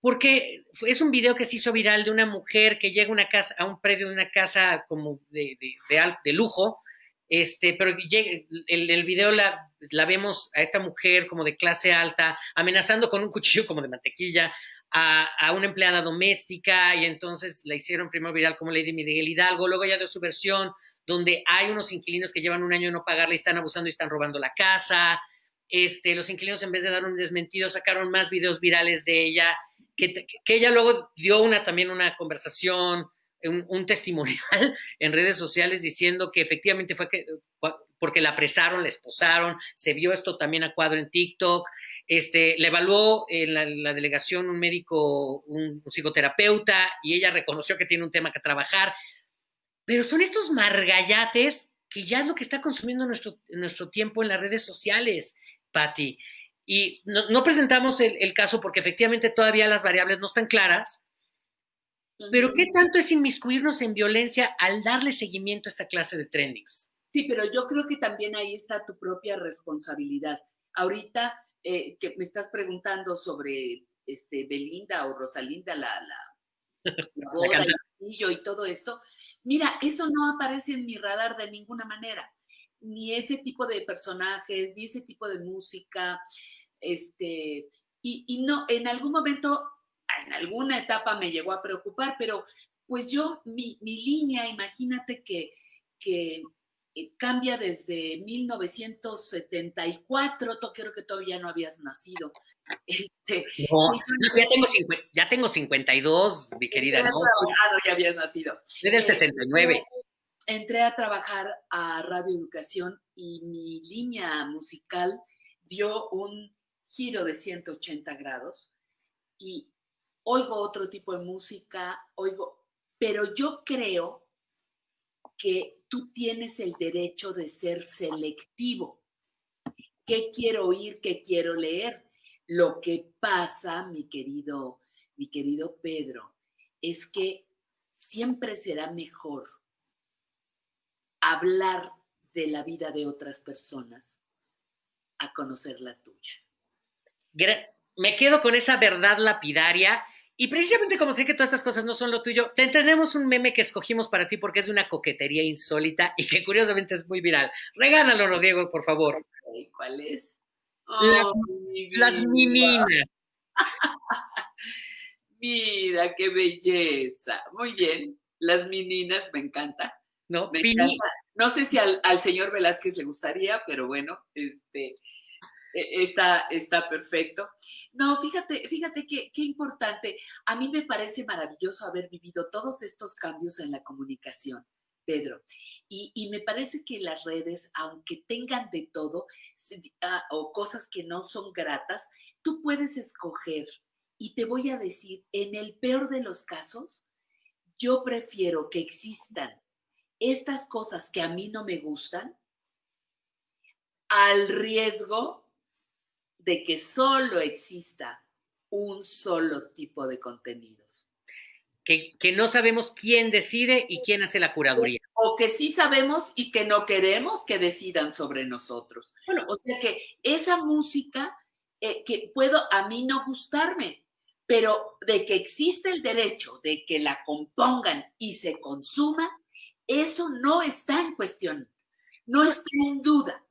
porque es un video que se hizo viral de una mujer que llega a una casa, a un predio de una casa como de, de, de, lujo, este, pero en el, el, video la, la, vemos a esta mujer como de clase alta, amenazando con un cuchillo como de mantequilla a, una empleada doméstica, y entonces la hicieron primero viral como Lady Miguel Hidalgo, luego ya dio su versión donde hay unos inquilinos que llevan un año de no pagarle y están abusando y están robando la casa. Este, los inquilinos, en vez de dar un desmentido, sacaron más videos virales de ella, que, que ella luego dio una, también una conversación, un, un, testimonial en redes sociales diciendo que efectivamente fue que, porque la apresaron, la esposaron, se vio esto también a cuadro en TikTok, este, le evaluó en la, la delegación un médico, un, un, psicoterapeuta, y ella reconoció que tiene un tema que trabajar. Pero son estos margallates que ya es lo que está consumiendo nuestro, nuestro tiempo en las redes sociales, Patti. Y no, no presentamos el, el, caso porque efectivamente todavía las variables no están claras, Pero ¿qué tanto es inmiscuirnos en violencia al darle seguimiento a esta clase de trendings? Sí, pero yo creo que también ahí está tu propia responsabilidad. Ahorita eh, que me estás preguntando sobre este, Belinda o Rosalinda, la, la, la boda y, y todo esto, mira, eso no aparece en mi radar de ninguna manera. Ni ese tipo de personajes, ni ese tipo de música, este, y, y no, en algún momento, en alguna etapa me llegó a preocupar, pero pues yo, mi, mi línea, imagínate que, que cambia desde 1974, tú creo que todavía no habías nacido. Este, no, ya, tengo, ya tengo 52, mi querida. No, no, ya habías nacido. Desde el 69. Eh, entré a trabajar a Radio Educación y mi línea musical dio un giro de 180 grados y oigo otro tipo de música, oigo, pero yo creo que tú tienes el derecho de ser selectivo. ¿Qué quiero oír? ¿Qué quiero leer? Lo que pasa, mi querido, mi querido Pedro, es que siempre será mejor hablar de la vida de otras personas a conocer la tuya. Me quedo con esa verdad lapidaria y precisamente como sé que todas estas cosas no son lo tuyo, te tenemos un meme que escogimos para ti porque es de una coquetería insólita y que curiosamente es muy viral. Regálalo, Diego, por favor. ¿Cuál es? las meninas. Mira, qué belleza. Muy bien. Las meninas, me encanta. No, me encanta. no sé si al, al, señor Velázquez le gustaría, pero bueno, este, está, está perfecto. No, fíjate, fíjate qué, qué importante. A mí me parece maravilloso haber vivido todos estos cambios en la comunicación. Pedro. Y, y, me parece que las redes, aunque tengan de todo ah, o cosas que no son gratas, tú puedes escoger. Y te voy a decir, en el peor de los casos, yo prefiero que existan estas cosas que a mí no me gustan al riesgo de que solo exista un solo tipo de contenidos. Que, que, no sabemos quién decide y quién hace la curaduría. O que sí sabemos y que no queremos que decidan sobre nosotros. Bueno, o sea que esa música eh, que puedo a mí no gustarme, pero de que existe el derecho de que la compongan y se consuma, eso no está en cuestión, no está en duda.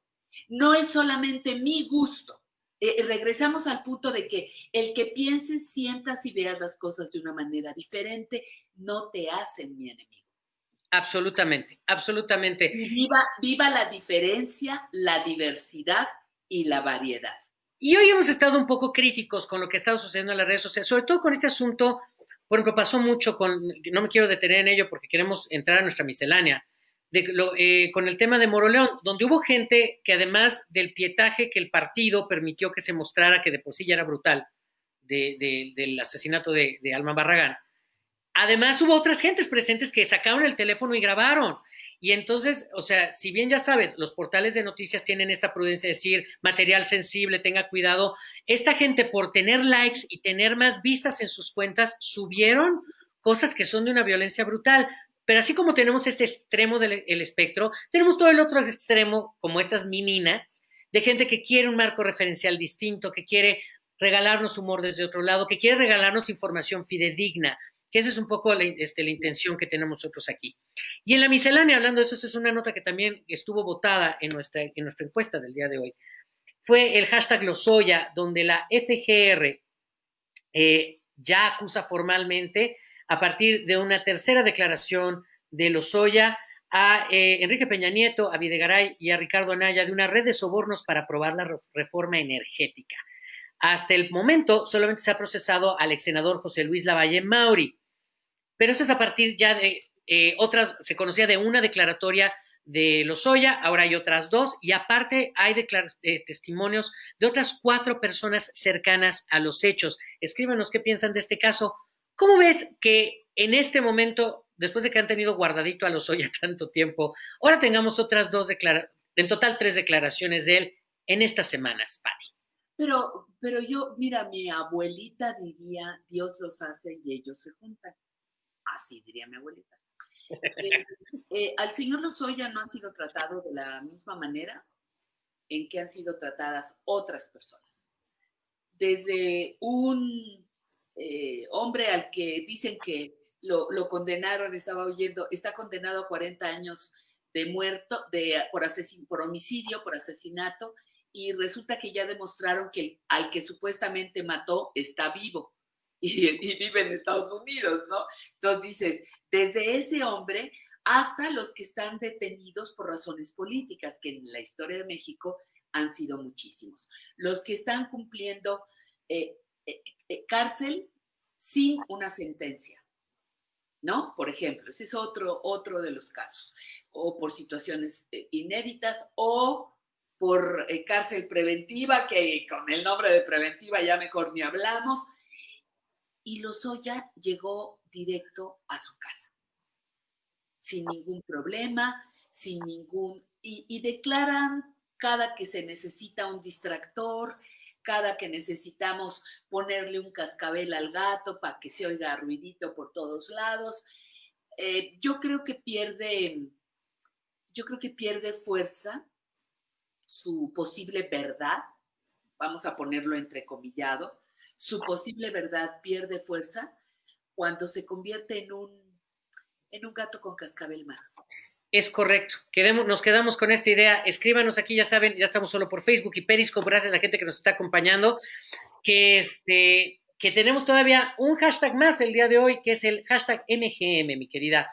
No es solamente mi gusto, eh, regresamos al punto de que el que pienses, sientas y veas las cosas de una manera diferente no te hacen mi enemigo. Absolutamente, absolutamente. viva, viva la diferencia, la diversidad y la variedad. Y hoy hemos estado un poco críticos con lo que ha estado sucediendo en las redes sociales, sobre todo con este asunto, por ejemplo, pasó mucho con, no me quiero detener en ello porque queremos entrar a nuestra miscelánea, eh, con el tema de Moroleón, donde hubo gente que además del pietaje que el partido permitió que se mostrara, que de por sí ya era brutal, del asesinato de, de, Alma Barragán, además hubo otras gentes presentes que sacaron el teléfono y grabaron. Y entonces, o sea, si bien ya sabes, los portales de noticias tienen esta prudencia de decir material sensible, tenga cuidado, esta gente por tener likes y tener más vistas en sus cuentas subieron cosas que son de una violencia brutal. Pero así como tenemos este extremo del espectro, tenemos todo el otro extremo, como estas meninas, de gente que quiere un marco referencial distinto, que quiere regalarnos humor desde otro lado, que quiere regalarnos información fidedigna, que esa es un poco la, este, la intención que tenemos nosotros aquí. Y en la miscelánea, hablando de eso, esa es una nota que también estuvo votada en nuestra, en nuestra encuesta del día de hoy. Fue el hashtag Lozoya, donde la FGR eh, ya acusa formalmente a partir de una tercera declaración de Lozoya a eh, Enrique Peña Nieto, a Videgaray y a Ricardo Anaya de una red de sobornos para aprobar la reforma energética. Hasta el momento solamente se ha procesado al ex senador José Luis Lavalle Mauri, pero eso es a partir ya de eh, otras, se conocía de una declaratoria de Lozoya, ahora hay otras dos, y aparte hay eh, testimonios de otras cuatro personas cercanas a los hechos. Escríbanos qué piensan de este caso. ¿Cómo ves que en este momento, después de que han tenido guardadito a los Oya tanto tiempo, ahora tengamos otras dos declaraciones, en total tres declaraciones de él en estas semanas, Patti? Pero, pero yo, mira, mi abuelita diría, Dios los hace y ellos se juntan. así diría mi abuelita. Eh, eh, al señor Lozoya no ha sido tratado de la misma manera en que han sido tratadas otras personas. Desde un eh, hombre al que dicen que lo, condenaron, estaba oyendo, está condenado a 40 años de muerto, de, por, por homicidio, por asesinato, y resulta que ya demostraron que al que supuestamente mató está vivo y, vive en Estados Unidos, ¿no? Entonces dices, desde ese hombre hasta los que están detenidos por razones políticas, que en la historia de México han sido muchísimos. Los que están cumpliendo eh, cárcel sin una sentencia, ¿no? Por ejemplo, ese es otro, otro de los casos, o por situaciones inéditas o por cárcel preventiva, que con el nombre de preventiva ya mejor ni hablamos, y Lozoya llegó directo a su casa, sin ningún problema, sin ningún... Y, declaran cada que se necesita un distractor, cada que necesitamos ponerle un cascabel al gato para que se oiga ruidito por todos lados. Eh, yo creo que pierde, yo creo que pierde fuerza su posible verdad, vamos a ponerlo entrecomillado, su posible verdad pierde fuerza cuando se convierte en un, en un gato con cascabel más. Es correcto. Quedemos, nos quedamos con esta idea. Escríbanos aquí, ya saben, ya estamos solo por Facebook y Periscope, gracias a la gente que nos está acompañando, que, este, que tenemos todavía un hashtag más el día de hoy, que es el hashtag MGM, mi querida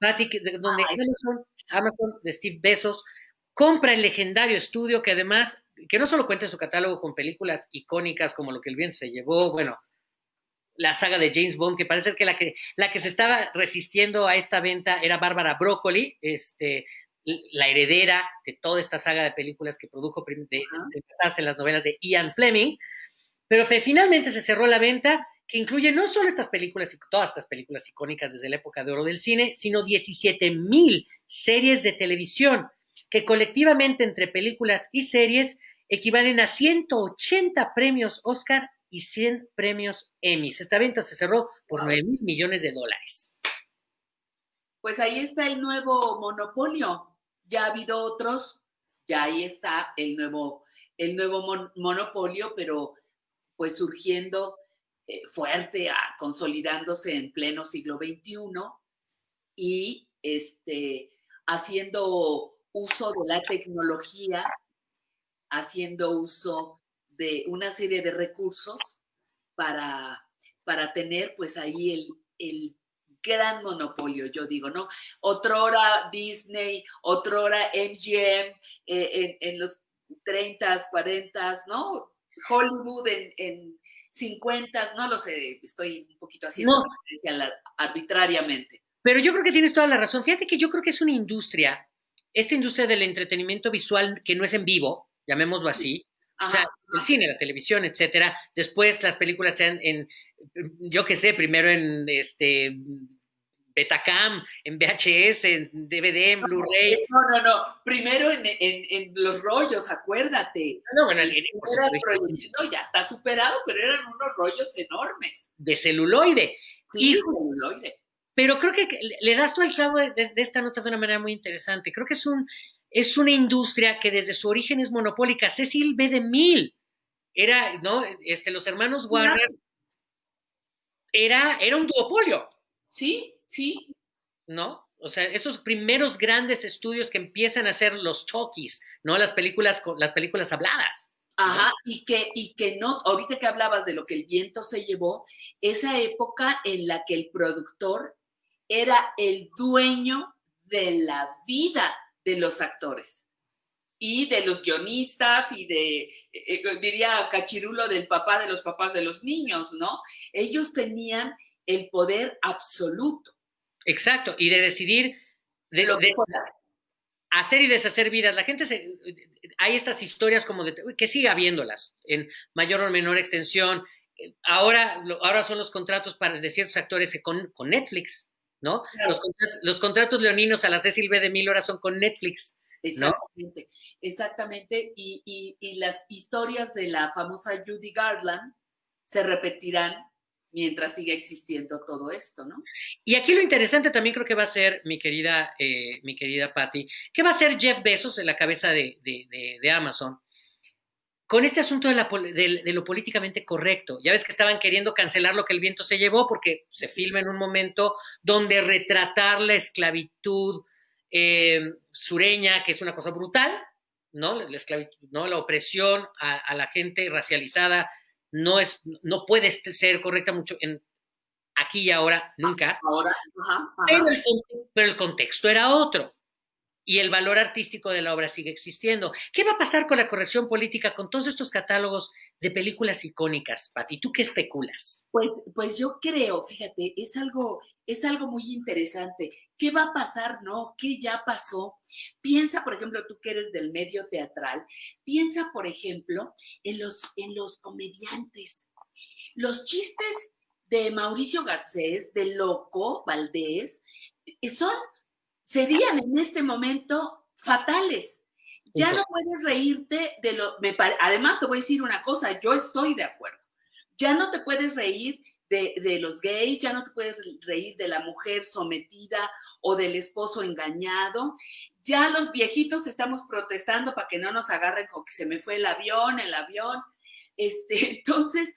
Patti, donde Amazon, Amazon de Steve Bezos compra el legendario estudio que además que no solo cuenta en su catálogo con películas icónicas como Lo que el viento se llevó, bueno, la saga de James Bond, que parece que la que, la que se estaba resistiendo a esta venta era Bárbara Broccoli, este, la heredera de toda esta saga de películas que produjo de, este, en las novelas de Ian Fleming, pero finalmente se cerró la venta que incluye no solo estas películas y todas estas películas icónicas desde la época de oro del cine, sino 17 mil series de televisión que colectivamente entre películas y series equivalen a 180 premios Oscar y 100 premios Emmy. Esta venta se cerró por 9 mil millones de dólares. Pues ahí está el nuevo monopolio. Ya ha habido otros, ya ahí está el nuevo, el nuevo monopolio, pero pues surgiendo eh, fuerte, consolidándose en pleno siglo XXI y este, haciendo uso de la tecnología, haciendo uso de una serie de recursos para, para tener pues ahí el, el gran monopolio, yo digo, ¿no? Otrora Disney, otrora MGM eh, en, los 30, 40, ¿no? Hollywood en, en 50, no lo sé, estoy un poquito haciendo arbitrariamente. Pero yo creo que tienes toda la razón. Fíjate que yo creo que es una industria esta industria del entretenimiento visual que no es en vivo, llamémoslo así, o sea, el cine, la televisión, etcétera, después las películas sean en, yo qué sé, primero en este Betacam, en VHS, en DVD, en Blu-ray. No, no, no. Primero en, los rollos, acuérdate. No, bueno, el, no, ya está superado, pero eran unos rollos enormes. De celuloide. Sí, celuloide. Pero creo que le das todo el clavo de, esta nota de una manera muy interesante. Creo que es, un, es una industria que desde su origen es monopólica. Cecil B. DeMille era, ¿no? Este, los hermanos Warner era, era un duopolio. Sí, sí. ¿No? O sea, esos primeros grandes estudios que empiezan a hacer los talkies, ¿no? Las películas, las películas habladas. Ajá, y que, y que no, ahorita que hablabas de lo que el viento se llevó, esa época en la que el productor era el dueño de la vida de los actores y de los guionistas y de, eh, eh, diría Cachirulo, del papá de los papás de los niños, ¿no? Ellos tenían el poder absoluto. Exacto, y de decidir de, lo que hacer y deshacer vidas. La gente se, hay estas historias como de que sigue habiéndolas en mayor o menor extensión. Ahora, ahora son los contratos para de ciertos actores con, con Netflix. ¿No? Los, contratos, leoninos a la Cecil B. de Mil horas son con Netflix. Exactamente, exactamente. Y, las historias de la famosa Judy Garland se repetirán mientras siga existiendo todo esto, ¿no? Y aquí lo interesante también creo que va a ser, mi querida, eh, mi querida Patty, que va a ser Jeff Bezos en la cabeza de, de, de Amazon con este asunto de, la, de, lo políticamente correcto. Ya ves que estaban queriendo cancelar lo que el viento se llevó porque se filma en un momento donde retratar la esclavitud eh, sureña, que es una cosa brutal, ¿no? La, esclavitud, ¿no? la opresión a, la gente racializada no, es, no puede ser correcta mucho en aquí y ahora, nunca. Ahora, pero el contexto era otro y el valor artístico de la obra sigue existiendo. ¿Qué va a pasar con la corrección política, con todos estos catálogos de películas icónicas, Pati? ¿Tú qué especulas? Pues, pues yo creo, fíjate, es algo, es algo muy interesante. ¿Qué va a pasar, no? ¿Qué ya pasó? Piensa, por ejemplo, tú que eres del medio teatral, piensa, por ejemplo, en los, en los comediantes. Los chistes de Mauricio Garcés, de Loco Valdés, eh, son serían en este momento fatales. Ya no puedes reírte de lo... Me Además, te voy a decir una cosa, yo estoy de acuerdo. Ya no te puedes reír de, de, los gays, ya no te puedes reír de la mujer sometida o del esposo engañado. Ya los viejitos estamos protestando para que no nos agarren con que se me fue el avión, el avión. Este, entonces,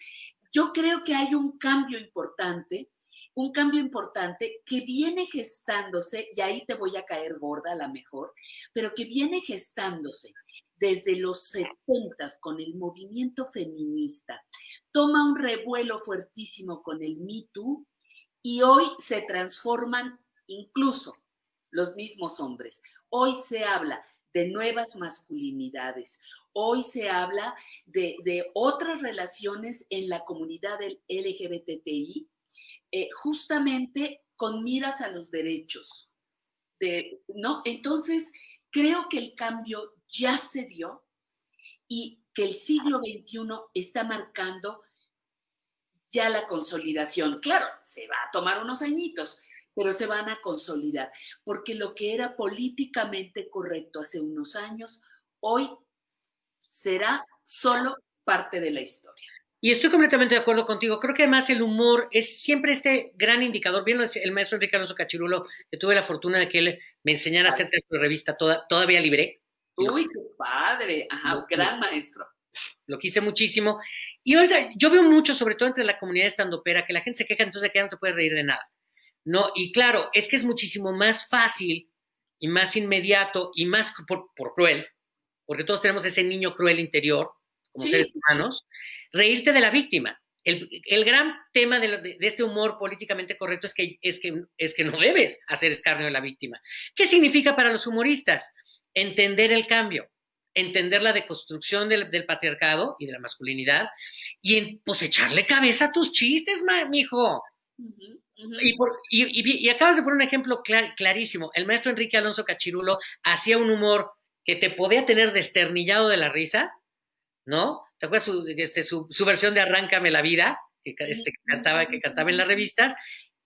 yo creo que hay un cambio importante un cambio importante que viene gestándose, y ahí te voy a caer gorda a la mejor, pero que viene gestándose desde los 70 con el movimiento feminista, toma un revuelo fuertísimo con el Me Too y hoy se transforman incluso los mismos hombres. Hoy se habla de nuevas masculinidades. Hoy se habla de, de otras relaciones en la comunidad del LGBTI eh, justamente con miras a los derechos. De, ¿no? Entonces, creo que el cambio ya se dio y que el siglo XXI está marcando ya la consolidación. Claro, se va a tomar unos añitos, pero se van a consolidar, porque lo que era políticamente correcto hace unos años, hoy será solo parte de la historia. Y estoy completamente de acuerdo contigo. Creo que además el humor es siempre este gran indicador. Bien, el maestro Enrique Alonso Cachirulo, que tuve la fortuna de que él me enseñara a hacer su revista toda, todavía libre. Uy, qué padre. Ajá, gran maestro. Lo quise muchísimo. Y ahorita yo veo mucho, sobre todo entre la comunidad estandopera, que la gente se queja entonces que no te puedes reír de nada. No, y claro, es que es muchísimo más fácil y más inmediato y más por, cruel, porque todos tenemos ese niño cruel interior como seres humanos, reírte de la víctima. El, gran tema de, este humor políticamente correcto es que, es, que, es que no debes hacer escarnio de la víctima. ¿Qué significa para los humoristas? Entender el cambio, entender la deconstrucción del, patriarcado y de la masculinidad y en, pues echarle cabeza a tus chistes, mijo. Y, acabas de poner un ejemplo clarísimo. El maestro Enrique Alonso Cachirulo hacía un humor que te podía tener desternillado de la risa, ¿no? ¿Te acuerdas su, este, su, versión de Arráncame la vida, que, este, cantaba, que cantaba en las revistas?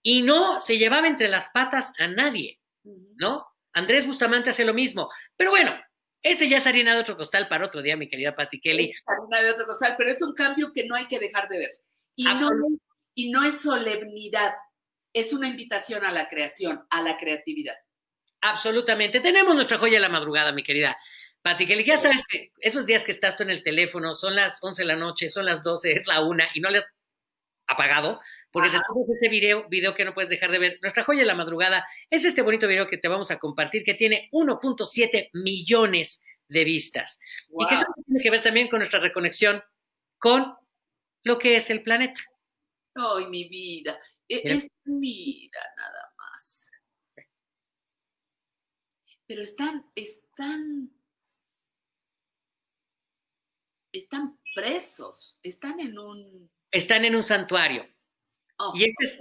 Y no se llevaba entre las patas a nadie, ¿no? Andrés Bustamante hace lo mismo. Pero bueno, ese ya es harina de otro costal para otro día, mi querida Patti Kelly. Es harina de otro costal, pero es un cambio que no hay que dejar de ver. Y no, y no es solemnidad, es una invitación a la creación, a la creatividad. Absolutamente. Tenemos nuestra joya de la madrugada, mi querida Pati, que ya sabes que esos días que estás tú en el teléfono, son las 11 de la noche, son las 12, es la una y no le has apagado, porque te tenemos este video, video que no puedes dejar de ver. Nuestra joya de la madrugada es este bonito video que te vamos a compartir, que tiene 1.7 millones de vistas. Y que tiene que ver también con nuestra reconexión con lo que es el planeta. Ay, mi vida. E, es mira nada más. Pero están, están están presos, están en un... Están en un santuario. Oh, y este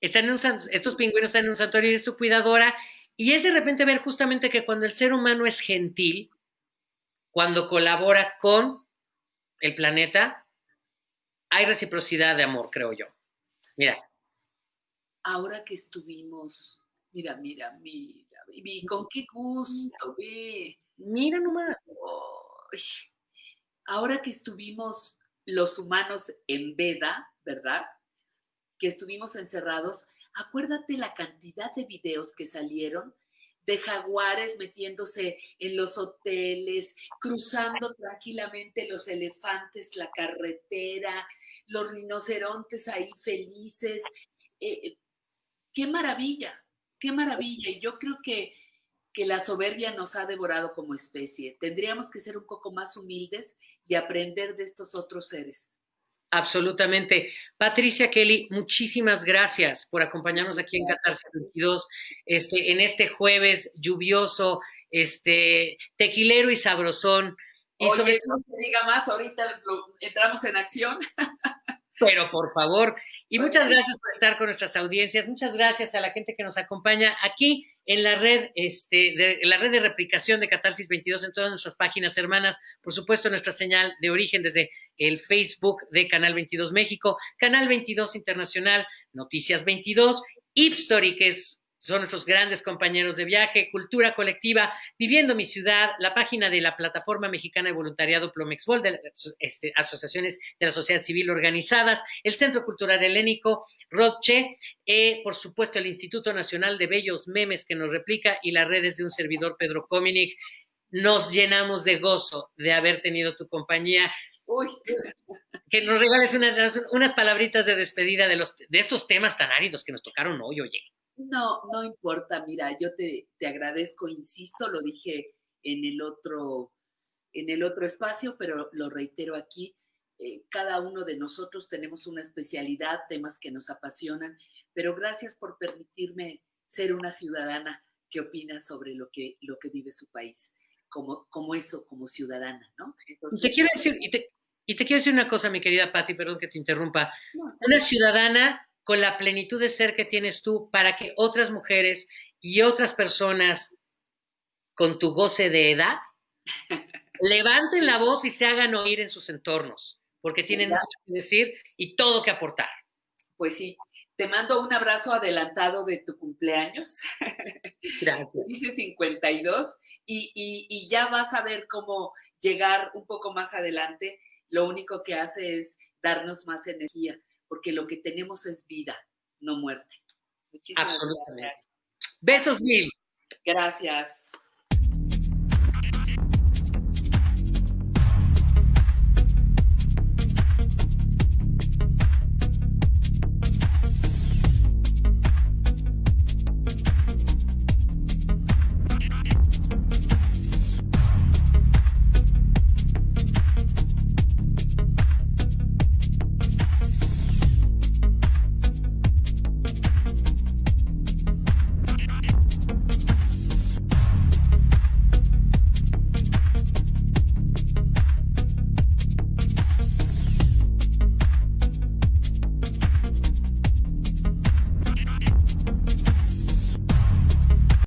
están en un, estos pingüinos están en un santuario y es su cuidadora. Y es de repente ver justamente que cuando el ser humano es gentil, cuando colabora con el planeta, hay reciprocidad de amor, creo yo. Mira. Ahora que estuvimos, mira, mira, mira, vi con qué gusto, vi. Mira nomás ahora que estuvimos los humanos en veda, ¿verdad? que estuvimos encerrados, acuérdate la cantidad de videos que salieron de jaguares metiéndose en los hoteles, cruzando tranquilamente los elefantes, la carretera, los rinocerontes ahí felices. Eh, eh, qué maravilla, qué maravilla. Y yo creo que, que la soberbia nos ha devorado como especie. Tendríamos que ser un poco más humildes y aprender de estos otros seres. Absolutamente. Patricia Kelly, muchísimas gracias por acompañarnos aquí en Catarse 22, este, en este jueves lluvioso, este, tequilero y sabrosón. Y Oye, no se diga más, ahorita entramos en acción. Pero por favor, y muchas gracias por estar con nuestras audiencias, muchas gracias a la gente que nos acompaña aquí en la red, este, de, la red de replicación de Catarsis 22 en todas nuestras páginas hermanas, por supuesto nuestra señal de origen desde el Facebook de Canal 22 México, Canal 22 Internacional, Noticias 22, Ipstory, que es son nuestros grandes compañeros de viaje, Cultura Colectiva, Viviendo mi Ciudad, la página de la Plataforma Mexicana de Voluntariado Plomexbol, de este, asociaciones de la sociedad civil organizadas, el Centro Cultural Helénico, Roche, eh, por supuesto el Instituto Nacional de Bellos Memes que nos replica y las redes de un servidor Pedro Cominic. Nos llenamos de gozo de haber tenido tu compañía. Uy. Que nos regales unas palabritas de despedida de, los, de estos temas tan áridos que nos tocaron hoy, oye. No, no importa, mira, yo te, te agradezco, insisto, lo dije en el otro, en el otro espacio, pero lo reitero aquí. Eh, cada uno de nosotros tenemos una especialidad, temas que nos apasionan, pero gracias por permitirme ser una ciudadana que opina sobre lo que, lo que vive su país, como, como eso, como ciudadana, ¿no? y, te quiero decir, y, te, quiero decir una cosa, mi querida Patti, perdón que te interrumpa. una ciudadana con la plenitud de ser que tienes tú para que otras mujeres y otras personas con tu goce de edad levanten la voz y se hagan oír en sus entornos, porque tienen mucho que decir y todo que aportar. Pues sí, te mando un abrazo adelantado de tu cumpleaños. Gracias. Dice 52 y, y, y ya vas a ver cómo llegar un poco más adelante. Lo único que hace es darnos más energía porque lo que tenemos es vida, no muerte. Muchísimas Absolutamente. Gracias. Besos mil. Gracias.